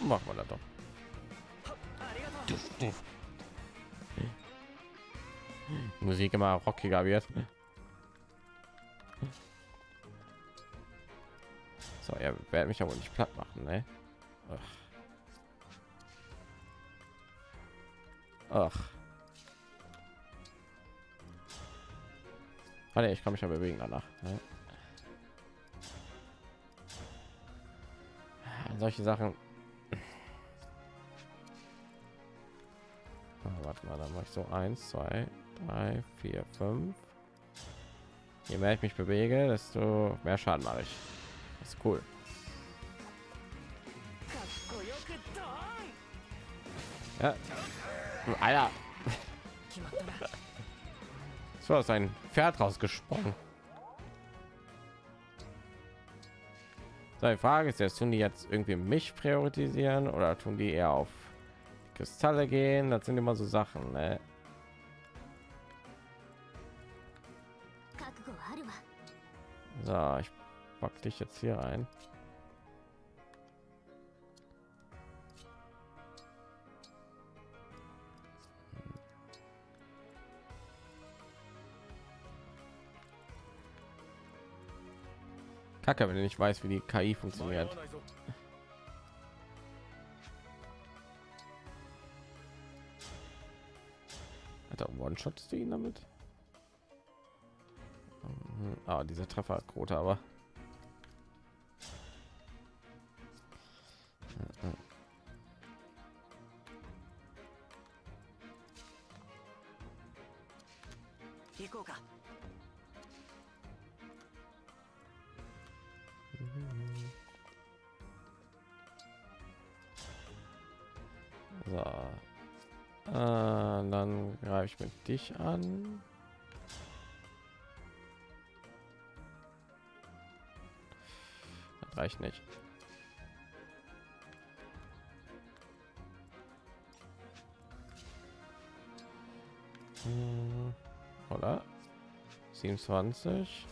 Machen wir das doch. Musik immer rockiger wird. So, er wird mich aber nicht platt machen, ne? Ach. Ach. Warte, ich kann mich ja bewegen danach. Ne? Solche Sachen. Warte mal, dann mache ich so eins, zwei, drei, vier, fünf. Je mehr ich mich bewege, desto mehr Schaden mache ich. Das ist cool. Ja. Alter. So ist ein Pferd rausgesprungen. Seine Frage ist jetzt, tun die jetzt irgendwie mich priorisieren oder tun die eher auf Kristalle gehen? Das sind immer so Sachen, ne? So, ich pack dich jetzt hier ein. Kacke, wenn ich nicht weiß, wie die KI funktioniert. Hat er One-Shots du ihn damit? Mhm. Ah, dieser Trefferquote aber. Dich an. Das reicht nicht. Hm, Oder? 27.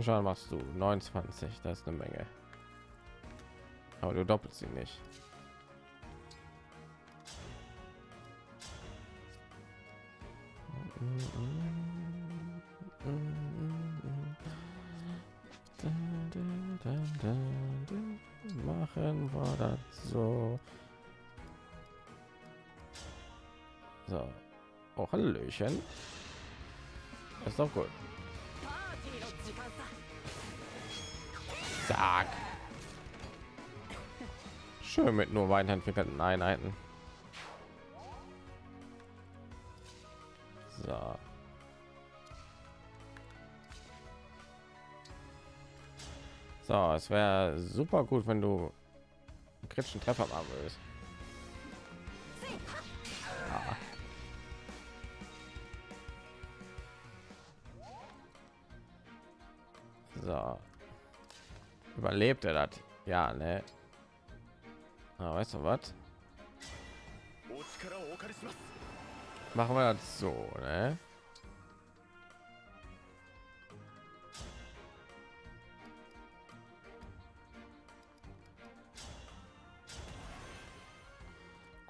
Schauen machst du 29, das ist eine Menge. Aber du doppelt sie nicht. Machen wir das so. So. Oh, Hallöchen. Ist doch gut. Mit nur weiterentwickelten Einheiten. So. So, es wäre super gut, wenn du einen kritischen Treffer machen würdest. Ja. So. Überlebt er das? Ja, ne? Ah, weißt du was? Machen wir das so, ne?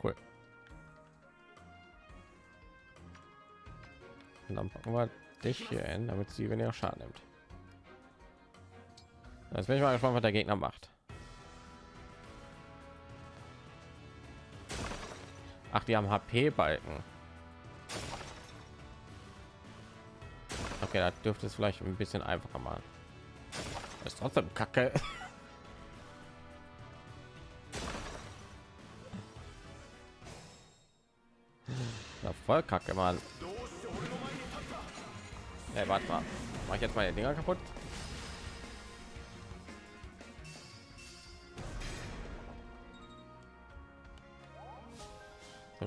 Cool. Und dann packen wir dich hier hin, damit sie weniger Schaden nimmt. Das bin ich mal gespannt, was der Gegner macht. Ach, die haben HP-Balken. Okay, da dürfte es vielleicht ein bisschen einfacher machen. Ist trotzdem Kacke. Ja, voll Kacke, Mann. Hey, warte mal. Mach ich jetzt meine Dinger kaputt?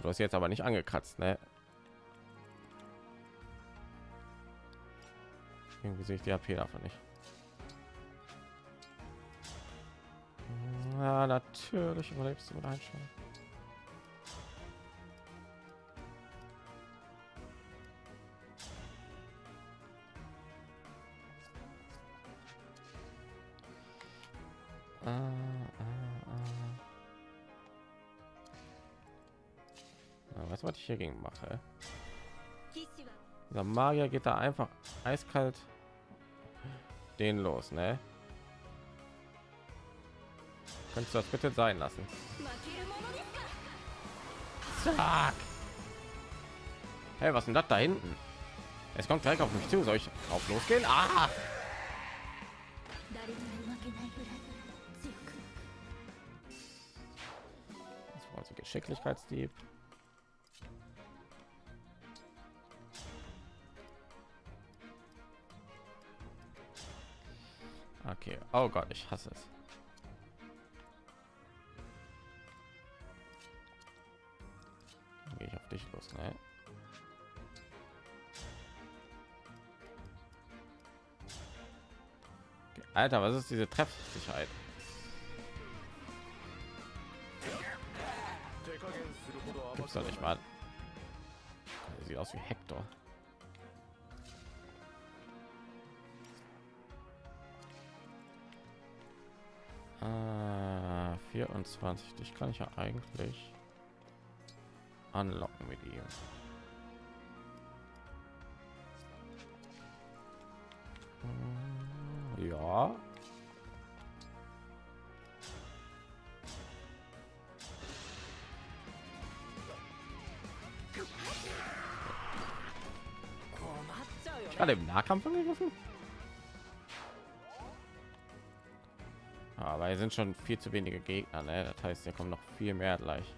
Du hast jetzt aber nicht angekratzt, ne? Irgendwie sehe ich die AP davon nicht. Ja, natürlich überlebst du mit Einschalten. was ich hier gegen mache. Der Magier geht da einfach eiskalt den los, ne? Kannst du das bitte sein lassen? Zack. Hey, was denn das da hinten? Es kommt gleich auf mich zu. Soll ich drauf losgehen? Ah! Das also Geschicklichkeitsdieb. Oh Gott, ich hasse es. Gehe ich auf dich los, ne? Alter, was ist diese Treffsicherheit? Gibt's doch nicht mal. Sieht aus wie Hector. Ah, 24. Dich kann ich ja eigentlich anlocken mit ihm. Hm, Ja. Ich gerade im Nahkampf angegriffen. Aber sind schon viel zu wenige Gegner, ne? Das heißt, hier kommen noch viel mehr gleich.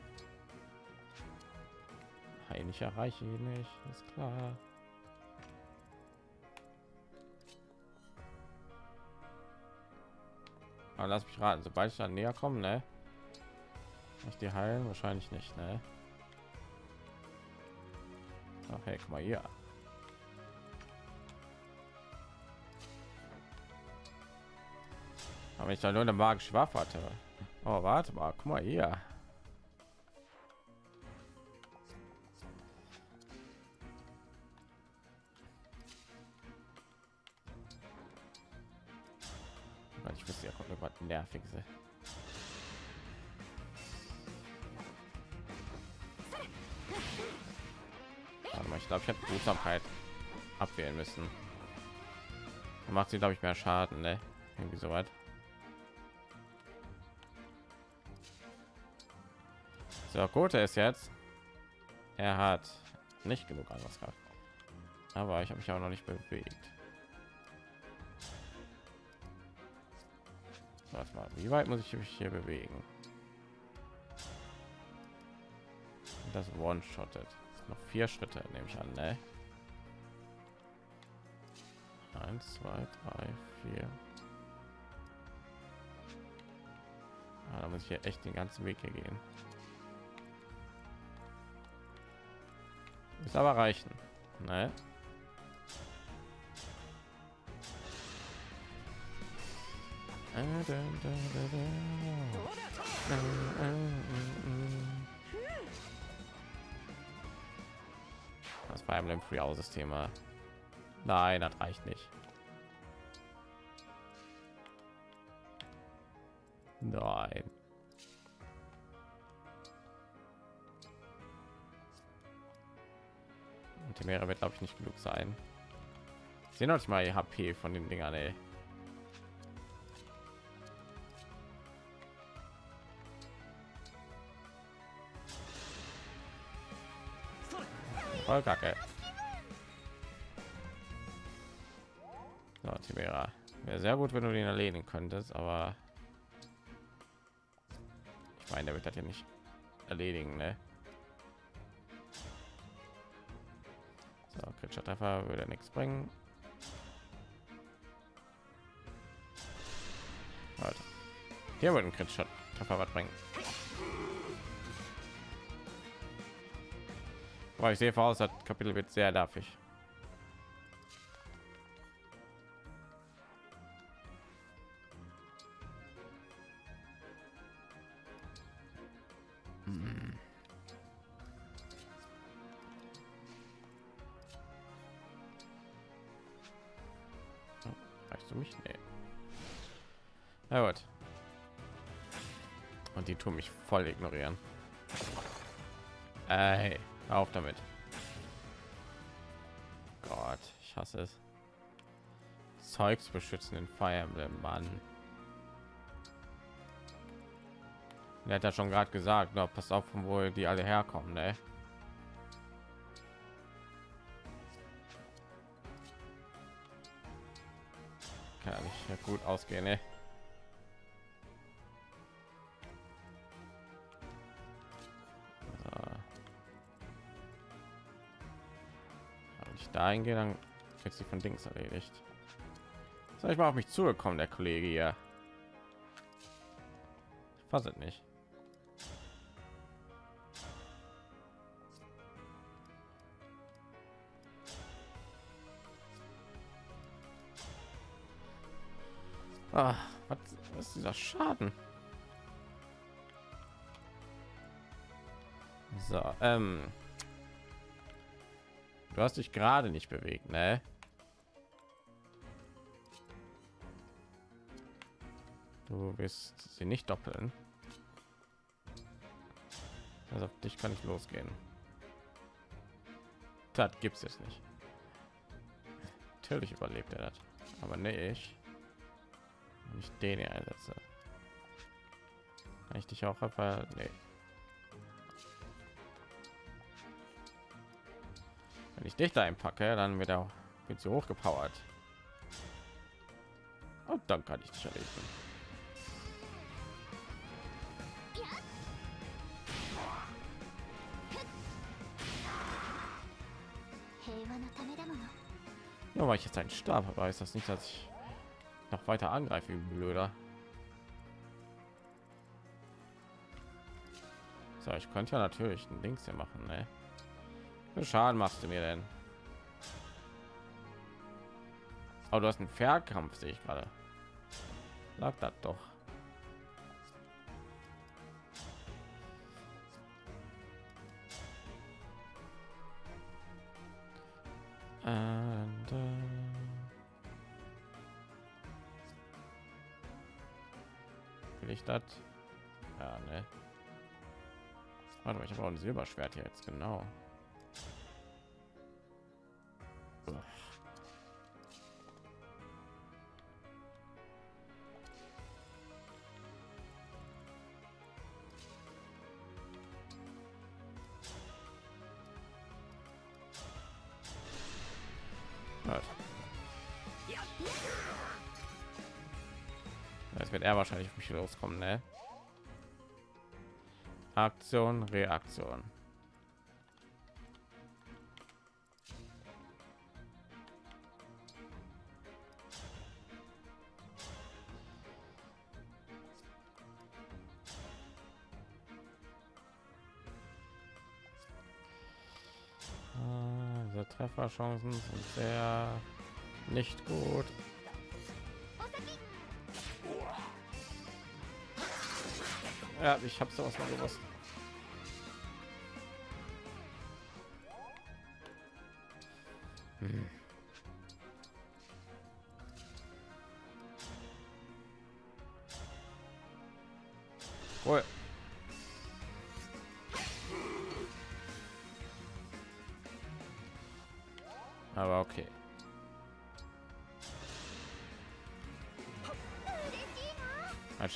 Ich erreiche ihn nicht, ist klar. Aber lass mich raten, sobald ich dann näher komme, ne? Ich die heilen wahrscheinlich nicht, ne? Ach, hey, guck mal hier. Aber ich da nur eine magische Waffe hatte. Oh, warte mal, guck mal hier. Ich wusste ja, kommt mir was nerviges. ey. Warte mal, ich glaube, ich hätte Behutsamkeit abwählen müssen. Macht sie, glaube ich, mehr Schaden, ne? Irgendwie so weit. So, gut ist jetzt. Er hat nicht genug Angriffskraft. Aber ich habe mich auch noch nicht bewegt. Was mal, wie weit muss ich mich hier bewegen? Das one-shottet. Noch vier Schritte, nehme ich an, ne? Eins, zwei, drei, vier. Ah, da muss ich hier echt den ganzen Weg hier gehen. Ist aber reichen, ne? Das Fire Emblem Free System. Nein, das reicht nicht. Meere wird glaube ich nicht genug sein. Sehen euch mal HP von den Dingern, ey. Voll kacke. So. Wäre sehr gut, wenn du den erledigen könntest, aber ich meine, der wird das ja nicht erledigen, ne? So, kritischer Treffer würde nichts bringen. Warte. Hier wird ein kritischer Treffer was bringen. Aber ich sehe voraus, das Kapitel wird sehr nervig. Voll ignorieren. Ey. Auf damit. Gott, ich hasse es. Zeugs beschützen den Fire Emblem, Mann. Er hat ja schon gerade gesagt, na, pass auf, von wo die alle herkommen, ne? Kann ich ja gut ausgehen, ne? Dahin gehe, dann wird sie von Dings erledigt. Soll ich mal auf mich zugekommen, der Kollege hier? Ich fasse nicht. Ah, was ist dieser Schaden? So, ähm, Du hast dich gerade nicht bewegt, ne? Du wirst sie nicht doppeln. Also auf dich kann ich losgehen. Das gibt es nicht. Natürlich überlebt er das, aber nee, ich nicht den hier einsetze. Kann ich dich auch einfach nee. Wenn ich dich da einpacke, dann wird er wird sie hochgepowert. Und dann kann ich dich erledigen. Ja, weil ich jetzt einen Stab habe, ist das nicht, dass ich noch weiter angreife, blöder. So, ich könnte ja natürlich ein Dings hier machen, ne? Schaden machst du mir denn? Aber du hast einen Fernkampf, sehe ich gerade. Lag das doch. And, uh... Ich das? Ja, ne. Warte ich habe auch ein Silberschwert hier jetzt genau. Das wird er wahrscheinlich auf mich loskommen, ne? Aktion, Reaktion. Trefferchancen sind sehr nicht gut. Ja, ich habe sowas mal gewusst.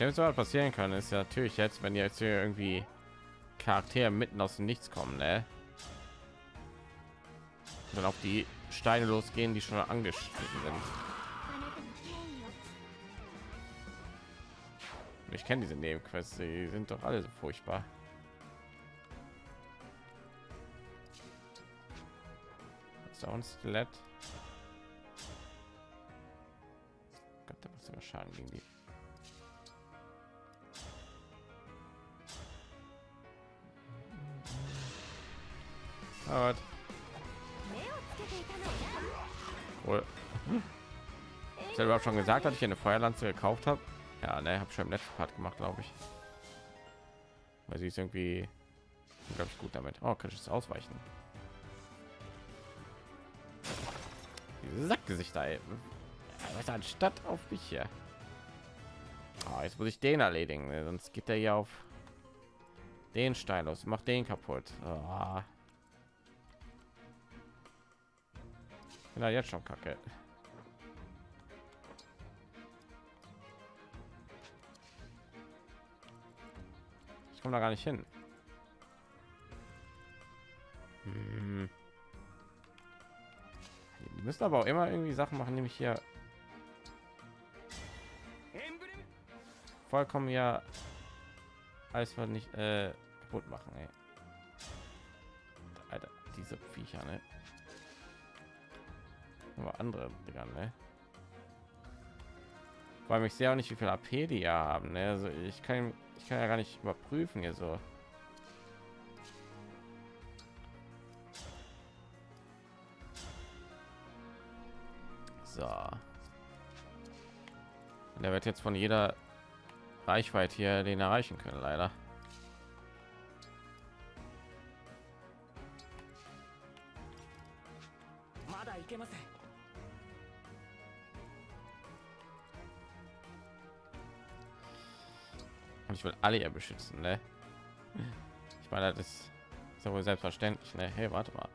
Schlimmste, was passieren kann, ist ja natürlich jetzt, wenn jetzt hier irgendwie Charaktere mitten aus dem Nichts kommen, ne? Und dann auf die Steine losgehen, die schon angeschnitten sind. Ich kenne diese Nebenquests, die sind doch alle so furchtbar. Ist da ein Skelett? Gott, da muss Schaden gegen die. Cool. Ich habe schon gesagt, dass ich eine Feuerlanze gekauft habe. Ja, ne, habe schon im letzten Part gemacht, glaube ich. Weil sie ist irgendwie, glaube ich, gut damit. Oh, kann ich es ausweichen? Diese Sackgesichter, ey. Was anstatt auf mich hier. Oh, jetzt muss ich den erledigen, ne? sonst geht er hier auf den Stein los. Macht den kaputt. Oh. Bin da jetzt schon kacke. Ich komme da gar nicht hin. Hm. Die müssen aber auch immer irgendwie Sachen machen, nämlich hier vollkommen ja alles was nicht äh, kaputt machen. Ey. Alter, diese Viecher, ne? Aber andere Dinger, ne? Weil ich sehe auch nicht, wie viel AP die haben. Ne? Also ich kann, ich kann ja gar nicht überprüfen hier so. So. Und der wird jetzt von jeder Reichweite hier den erreichen können, leider. Ich will alle ja beschützen, ne? Ich meine, das ist ja wohl selbstverständlich, ne? Hey, warte mal.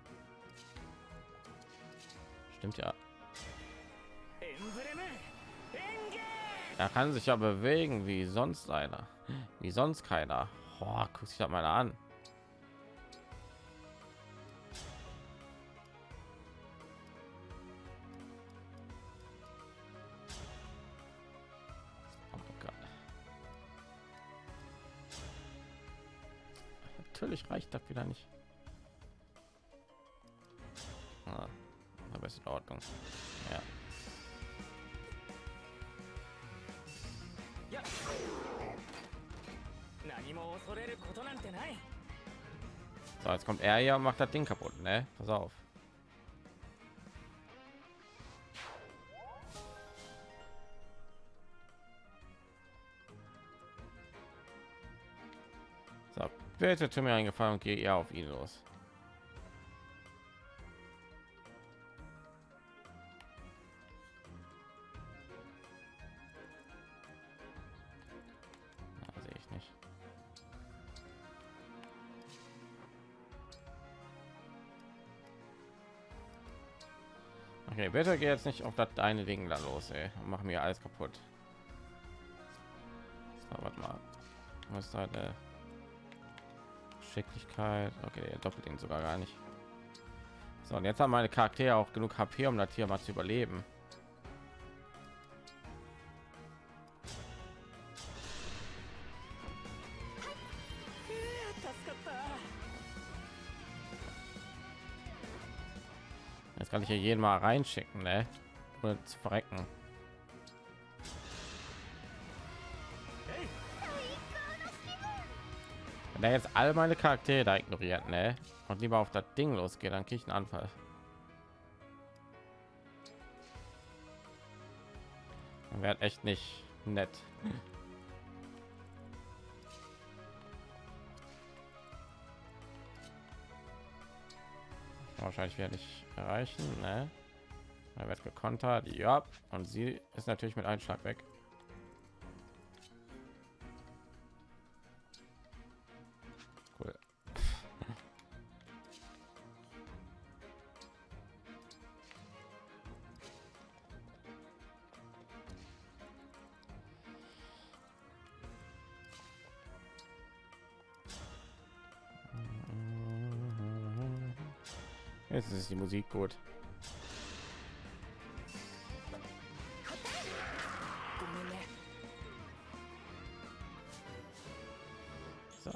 Stimmt ja. Er kann sich ja bewegen wie sonst einer, wie sonst keiner. Oh, guck sich das mal an. Das wieder nicht. Ah, aber ist in Ordnung. Ja. So, jetzt kommt er ja und macht das Ding kaputt, ne? Pass auf. Bitte tu mir eingefallen und gehe ja auf ihn los. Ich nicht. Okay, bitte geh jetzt nicht auf das deine Ding da los, ey. Mach mir alles kaputt. So, warte mal. Was ist da der Geschicklichkeit. Okay, er doppelt ihn sogar gar nicht. So, und jetzt haben meine Charaktere auch genug HP, um das hier mal zu überleben. Jetzt kann ich hier jeden mal reinschicken, ne? Ohne zu verrecken. Wenn er jetzt all meine Charaktere da ignoriert, ne? Und lieber auf das Ding losgeht, dann kriege ich einen Anfall. Wäre echt nicht nett. Wahrscheinlich werde ich erreichen, ne? Er wird gekontert, ja. Und sie ist natürlich mit einem Schlag weg. Jetzt ist die Musik gut. So.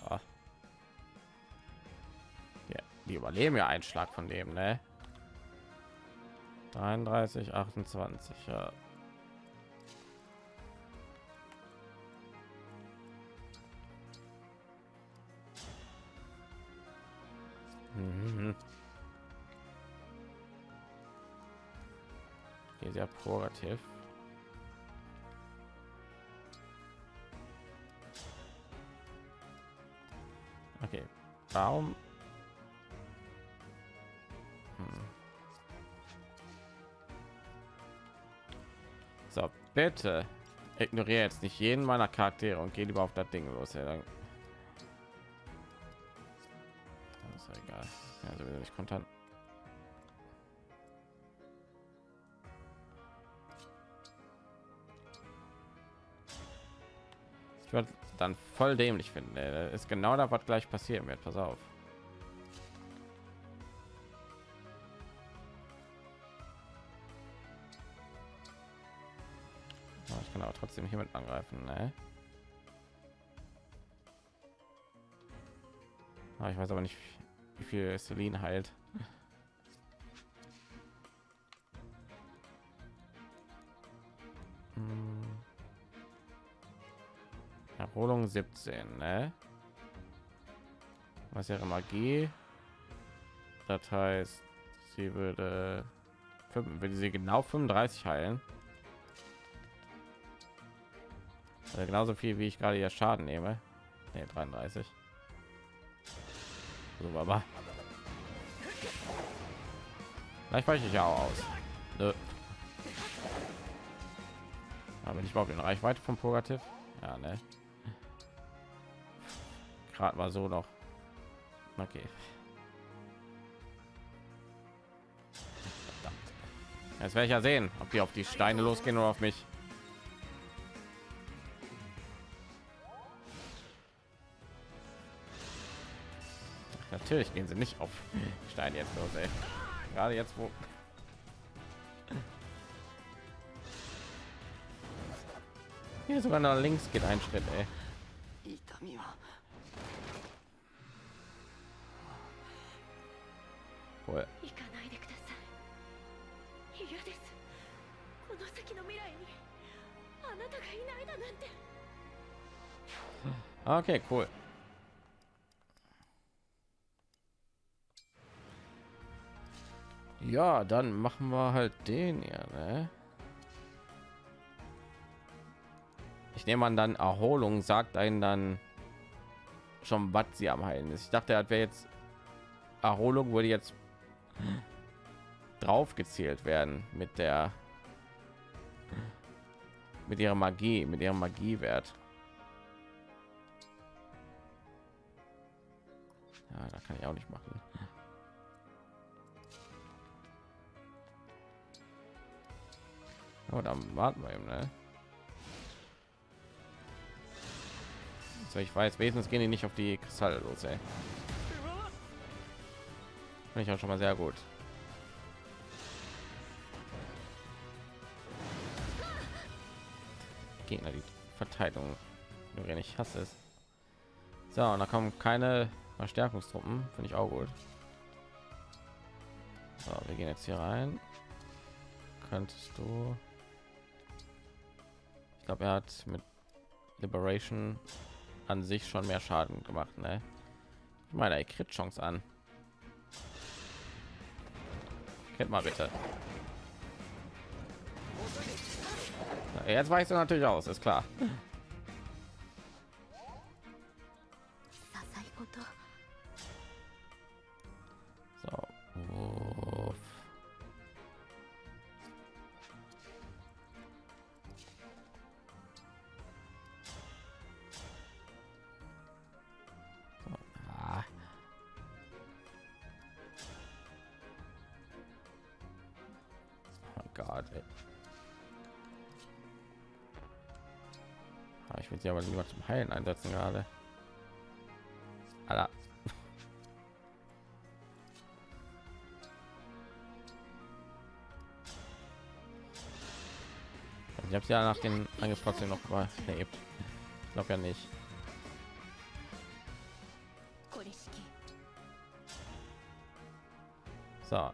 Ja, die überleben ja einen Schlag von dem, ne? 33, 28, ja. Prorativ. Okay, warum? Hm. So, bitte ignoriere jetzt nicht jeden meiner Charaktere und geh lieber auf das Ding los. Ja, dann ist egal. Sowieso nicht kontant. Ich würde dann voll dämlich finden. ey. Ist genau das, was gleich passieren wird. Pass auf. Ja, Ich kann aber trotzdem hiermit angreifen. Ne? Ah, ich weiß aber nicht, wie viel Celine heilt. 17, ne? Was wäre Magie? Das heißt, sie würde, würde sie genau 35 heilen. Also genauso viel wie ich gerade hier Schaden nehme. Ne, 33. So, aber vielleicht weiche ich ja auch aus. Nö. Aber ich überhaupt in Reichweite vom Purgativ. Ja, ne. Gerade mal so noch. Okay. Verdammt. Jetzt werde ich ja sehen, ob die auf die Steine losgehen oder auf mich. Natürlich gehen sie nicht auf Steine jetzt los, ey. Gerade jetzt, wo hier sogar nach links geht ein Schritt, ey. 痛みは Cool. 行かないでください嫌ですこの先の未来にあなたがいないだなんて Okay, cool. Ja, dann machen wir halt den ja, ne? Ich nehme an, dann Erholung sagt einen dann schon, was sie am heilen ist. Ich dachte, er wäre jetzt Erholung würde jetzt drauf gezählt werden mit der mit ihrer Magie, mit ihrem Magiewert. Ja, da kann ich auch nicht machen. Oh, dann warten wir eben, ne? So, ich weiß, wenigstens gehen die nicht auf die Kristalle los, ey. Finde ich auch schon mal sehr gut. Gegner, die Verteidigung, wenn ich hasse es. So, und da kommen keine Verstärkungstruppen, finde ich auch gut. So, wir gehen jetzt hier rein. Könntest du? Ich glaube, er hat mit Liberation an sich schon mehr Schaden gemacht, ne? Ich meine, er kriegt Chance an. Kennt mal bitte. Jetzt weißt du natürlich aus, ist klar. heilen einsetzen gerade. Ich habe ja nach den angriff trotzdem noch mal lebt ich ja nicht. So.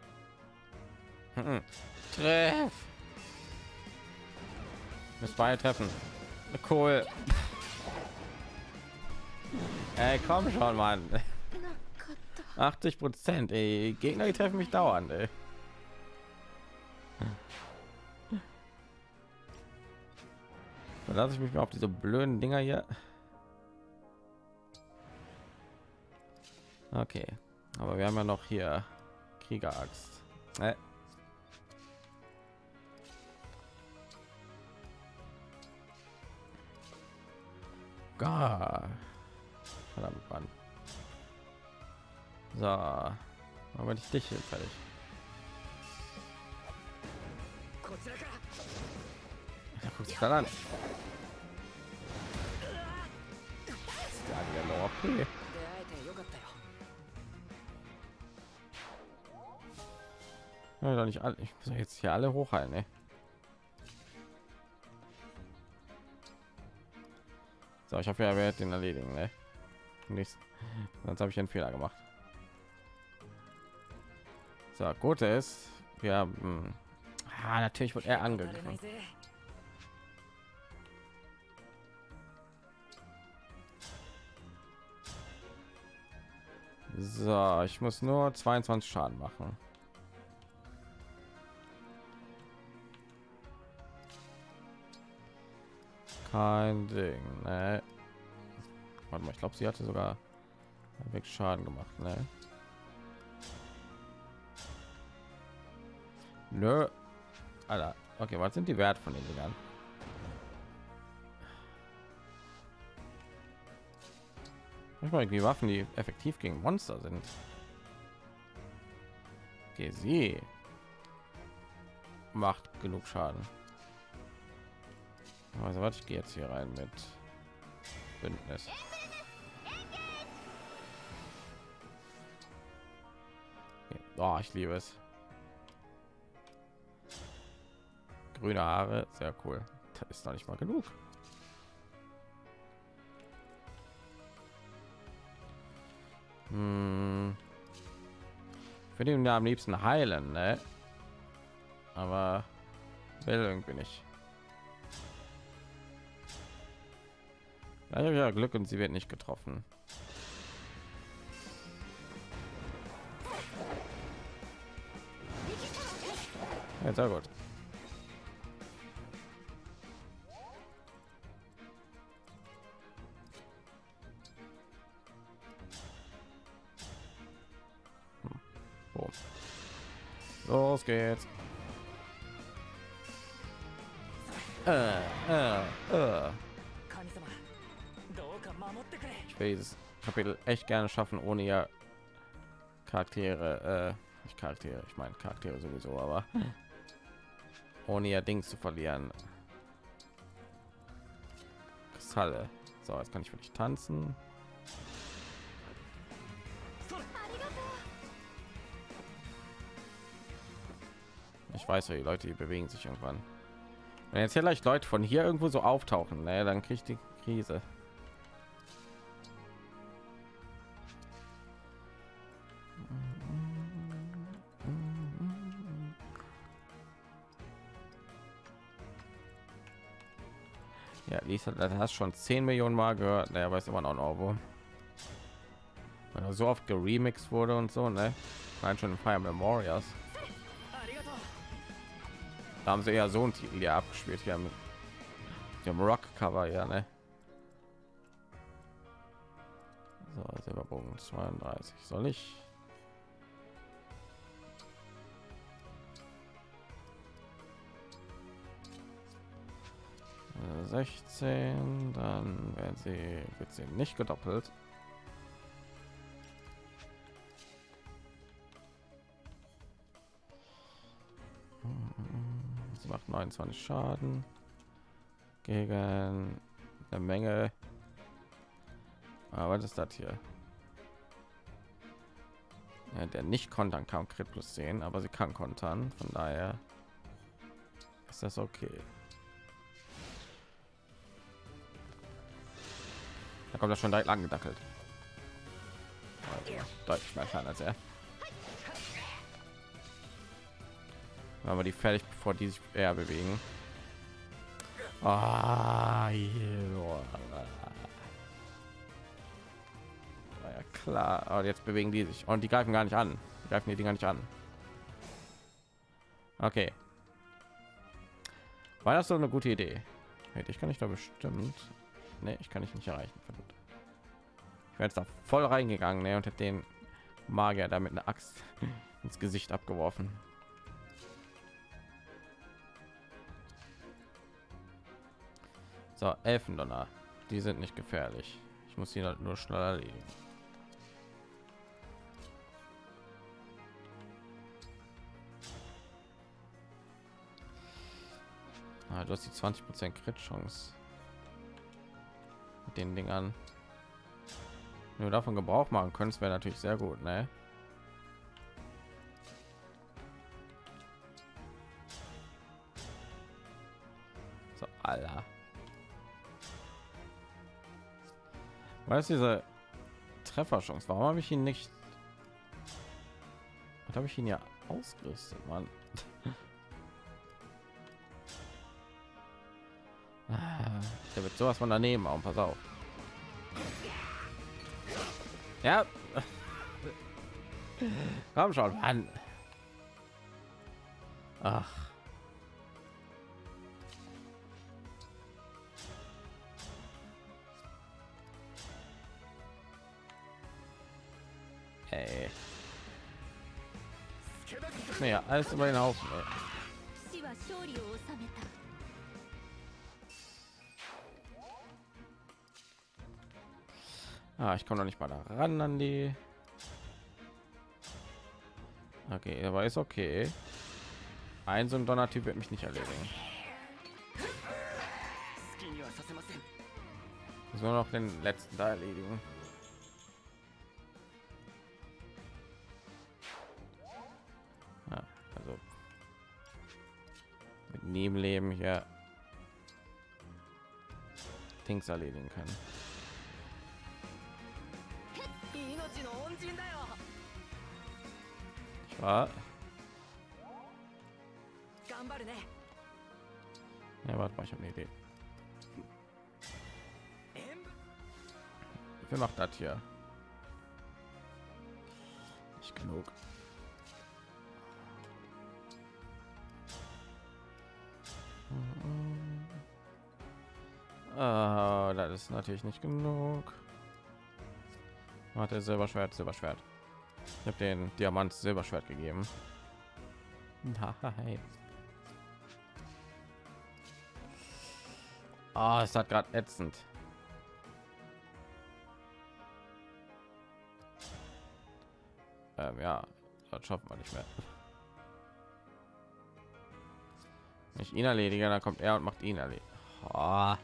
Hm. Treff! Bis beide treffen. Cool Ey, komm schon, Mann. 80 Prozent. Gegner die treffen mich dauernd. Ey. lasse ich mich mal auf diese blöden Dinger hier. Okay, aber wir haben ja noch hier Krieger Äh. meinte ich dich hier fertig. Ja, guck dich dann an. Okay. Ja, doch nicht alle. Ich muss jetzt hier alle hochhalten, ey. So, ich er wird den erledigen, ne? Nichts. Sonst habe ich einen Fehler gemacht. So, Gute ist, ja, hm. ah, natürlich wird er angegriffen. So, ich muss nur 22 Schaden machen. Kein Ding, ne? Warte mal, ich glaube, sie hatte sogar Schaden gemacht, ne? Nö. Alter, okay, was sind die Wert von den Dingern? Manchmal irgendwie Waffen, die effektiv gegen Monster sind. Okay, sie macht genug Schaden. Also warte, ich gehe jetzt hier rein mit Bündnis. Okay. Oh, ich liebe es. Grüne Haare, sehr cool. Das ist noch nicht mal genug. Hm. Ihn ja am liebsten heilen, ne? Aber will irgendwie nicht. Ja Glück und sie wird nicht getroffen. Ja, sehr gut. So. Los geht's. Äh, äh, äh. Ich will dieses Kapitel echt gerne schaffen, ohne ja Charaktere, äh, nicht Charaktere, ich meine Charaktere sowieso, aber ohne ja Dings zu verlieren. Kristalle. So, jetzt kann ich wirklich tanzen. Ich weiß ja, die Leute die bewegen sich irgendwann. Wenn jetzt vielleicht Leute von hier irgendwo so auftauchen, naja, dann kriegt die Krise. Ja, Lisa, das hast schon 10 Millionen Mal gehört. Ne, naja, weiß immer noch wo so oft geremixed wurde und so, ne? Nein, schon in Fire Memorials. Da haben sie ja so ein Titel ja abgespielt hier mit dem Rock-Cover, ja, ne? So, Silberbogen 32. Soll ich? Äh, 16, dann werden sie wird sie nicht gedoppelt. Sie macht 29 Schaden gegen eine Menge. Aber was ist das hier? Ja, der nicht kontern kann Crit plus 10, aber sie kann kontern. Von daher ist das okay. Da kommt das schon direkt angedackelt. Also, deutlich mehr Schaden als er. Aber die fertig, bevor die sich eher bewegen. Ah, ja klar. Aber jetzt bewegen die sich und die greifen gar nicht an. Die greifen die Dinger nicht an. Okay. War das so eine gute Idee? Hey, ich kann ich da bestimmt. Nee, ich kann ich nicht erreichen. Verdammt. Ich wäre jetzt da voll reingegangen ne, und hätte den Magier damit eine Axt ins Gesicht abgeworfen. So, Elfendonner. Die sind nicht gefährlich. Ich muss sie halt nur schnell erledigen. Ah, du hast die 20 Prozent Crit Chance mit den Dingern. Nur davon Gebrauch machen können, wäre natürlich sehr gut, ne? Ist diese Trefferchance? Warum habe ich ihn nicht? Was habe ich ihn ja ausgerüstet, Mann? Der wird sowas von daneben auch. Pass auf. Ja. Komm schon, Mann. Ach. Naja, alles über den Haufen. Ey. Ah, ich komme noch nicht mal da ran an die. Okay, aber ist okay. Ein so ein Donnertyp wird mich nicht erledigen. So noch den letzten da erledigen. Nebenleben hier Dings erledigen kann. war ja warte mal ich habe eine idee. Wie macht das hier? Nicht genug Ah, das ist natürlich nicht genug. Hat er selber Schwert, selber Schwert. Ich habe den Diamant Silberschwert gegeben. Nein. Oh, es hat gerade ätzend. Ähm, ja, das schaffen wir nicht mehr. Wenn ich ihn erledige, dann kommt er und macht ihn erledigen. Oh.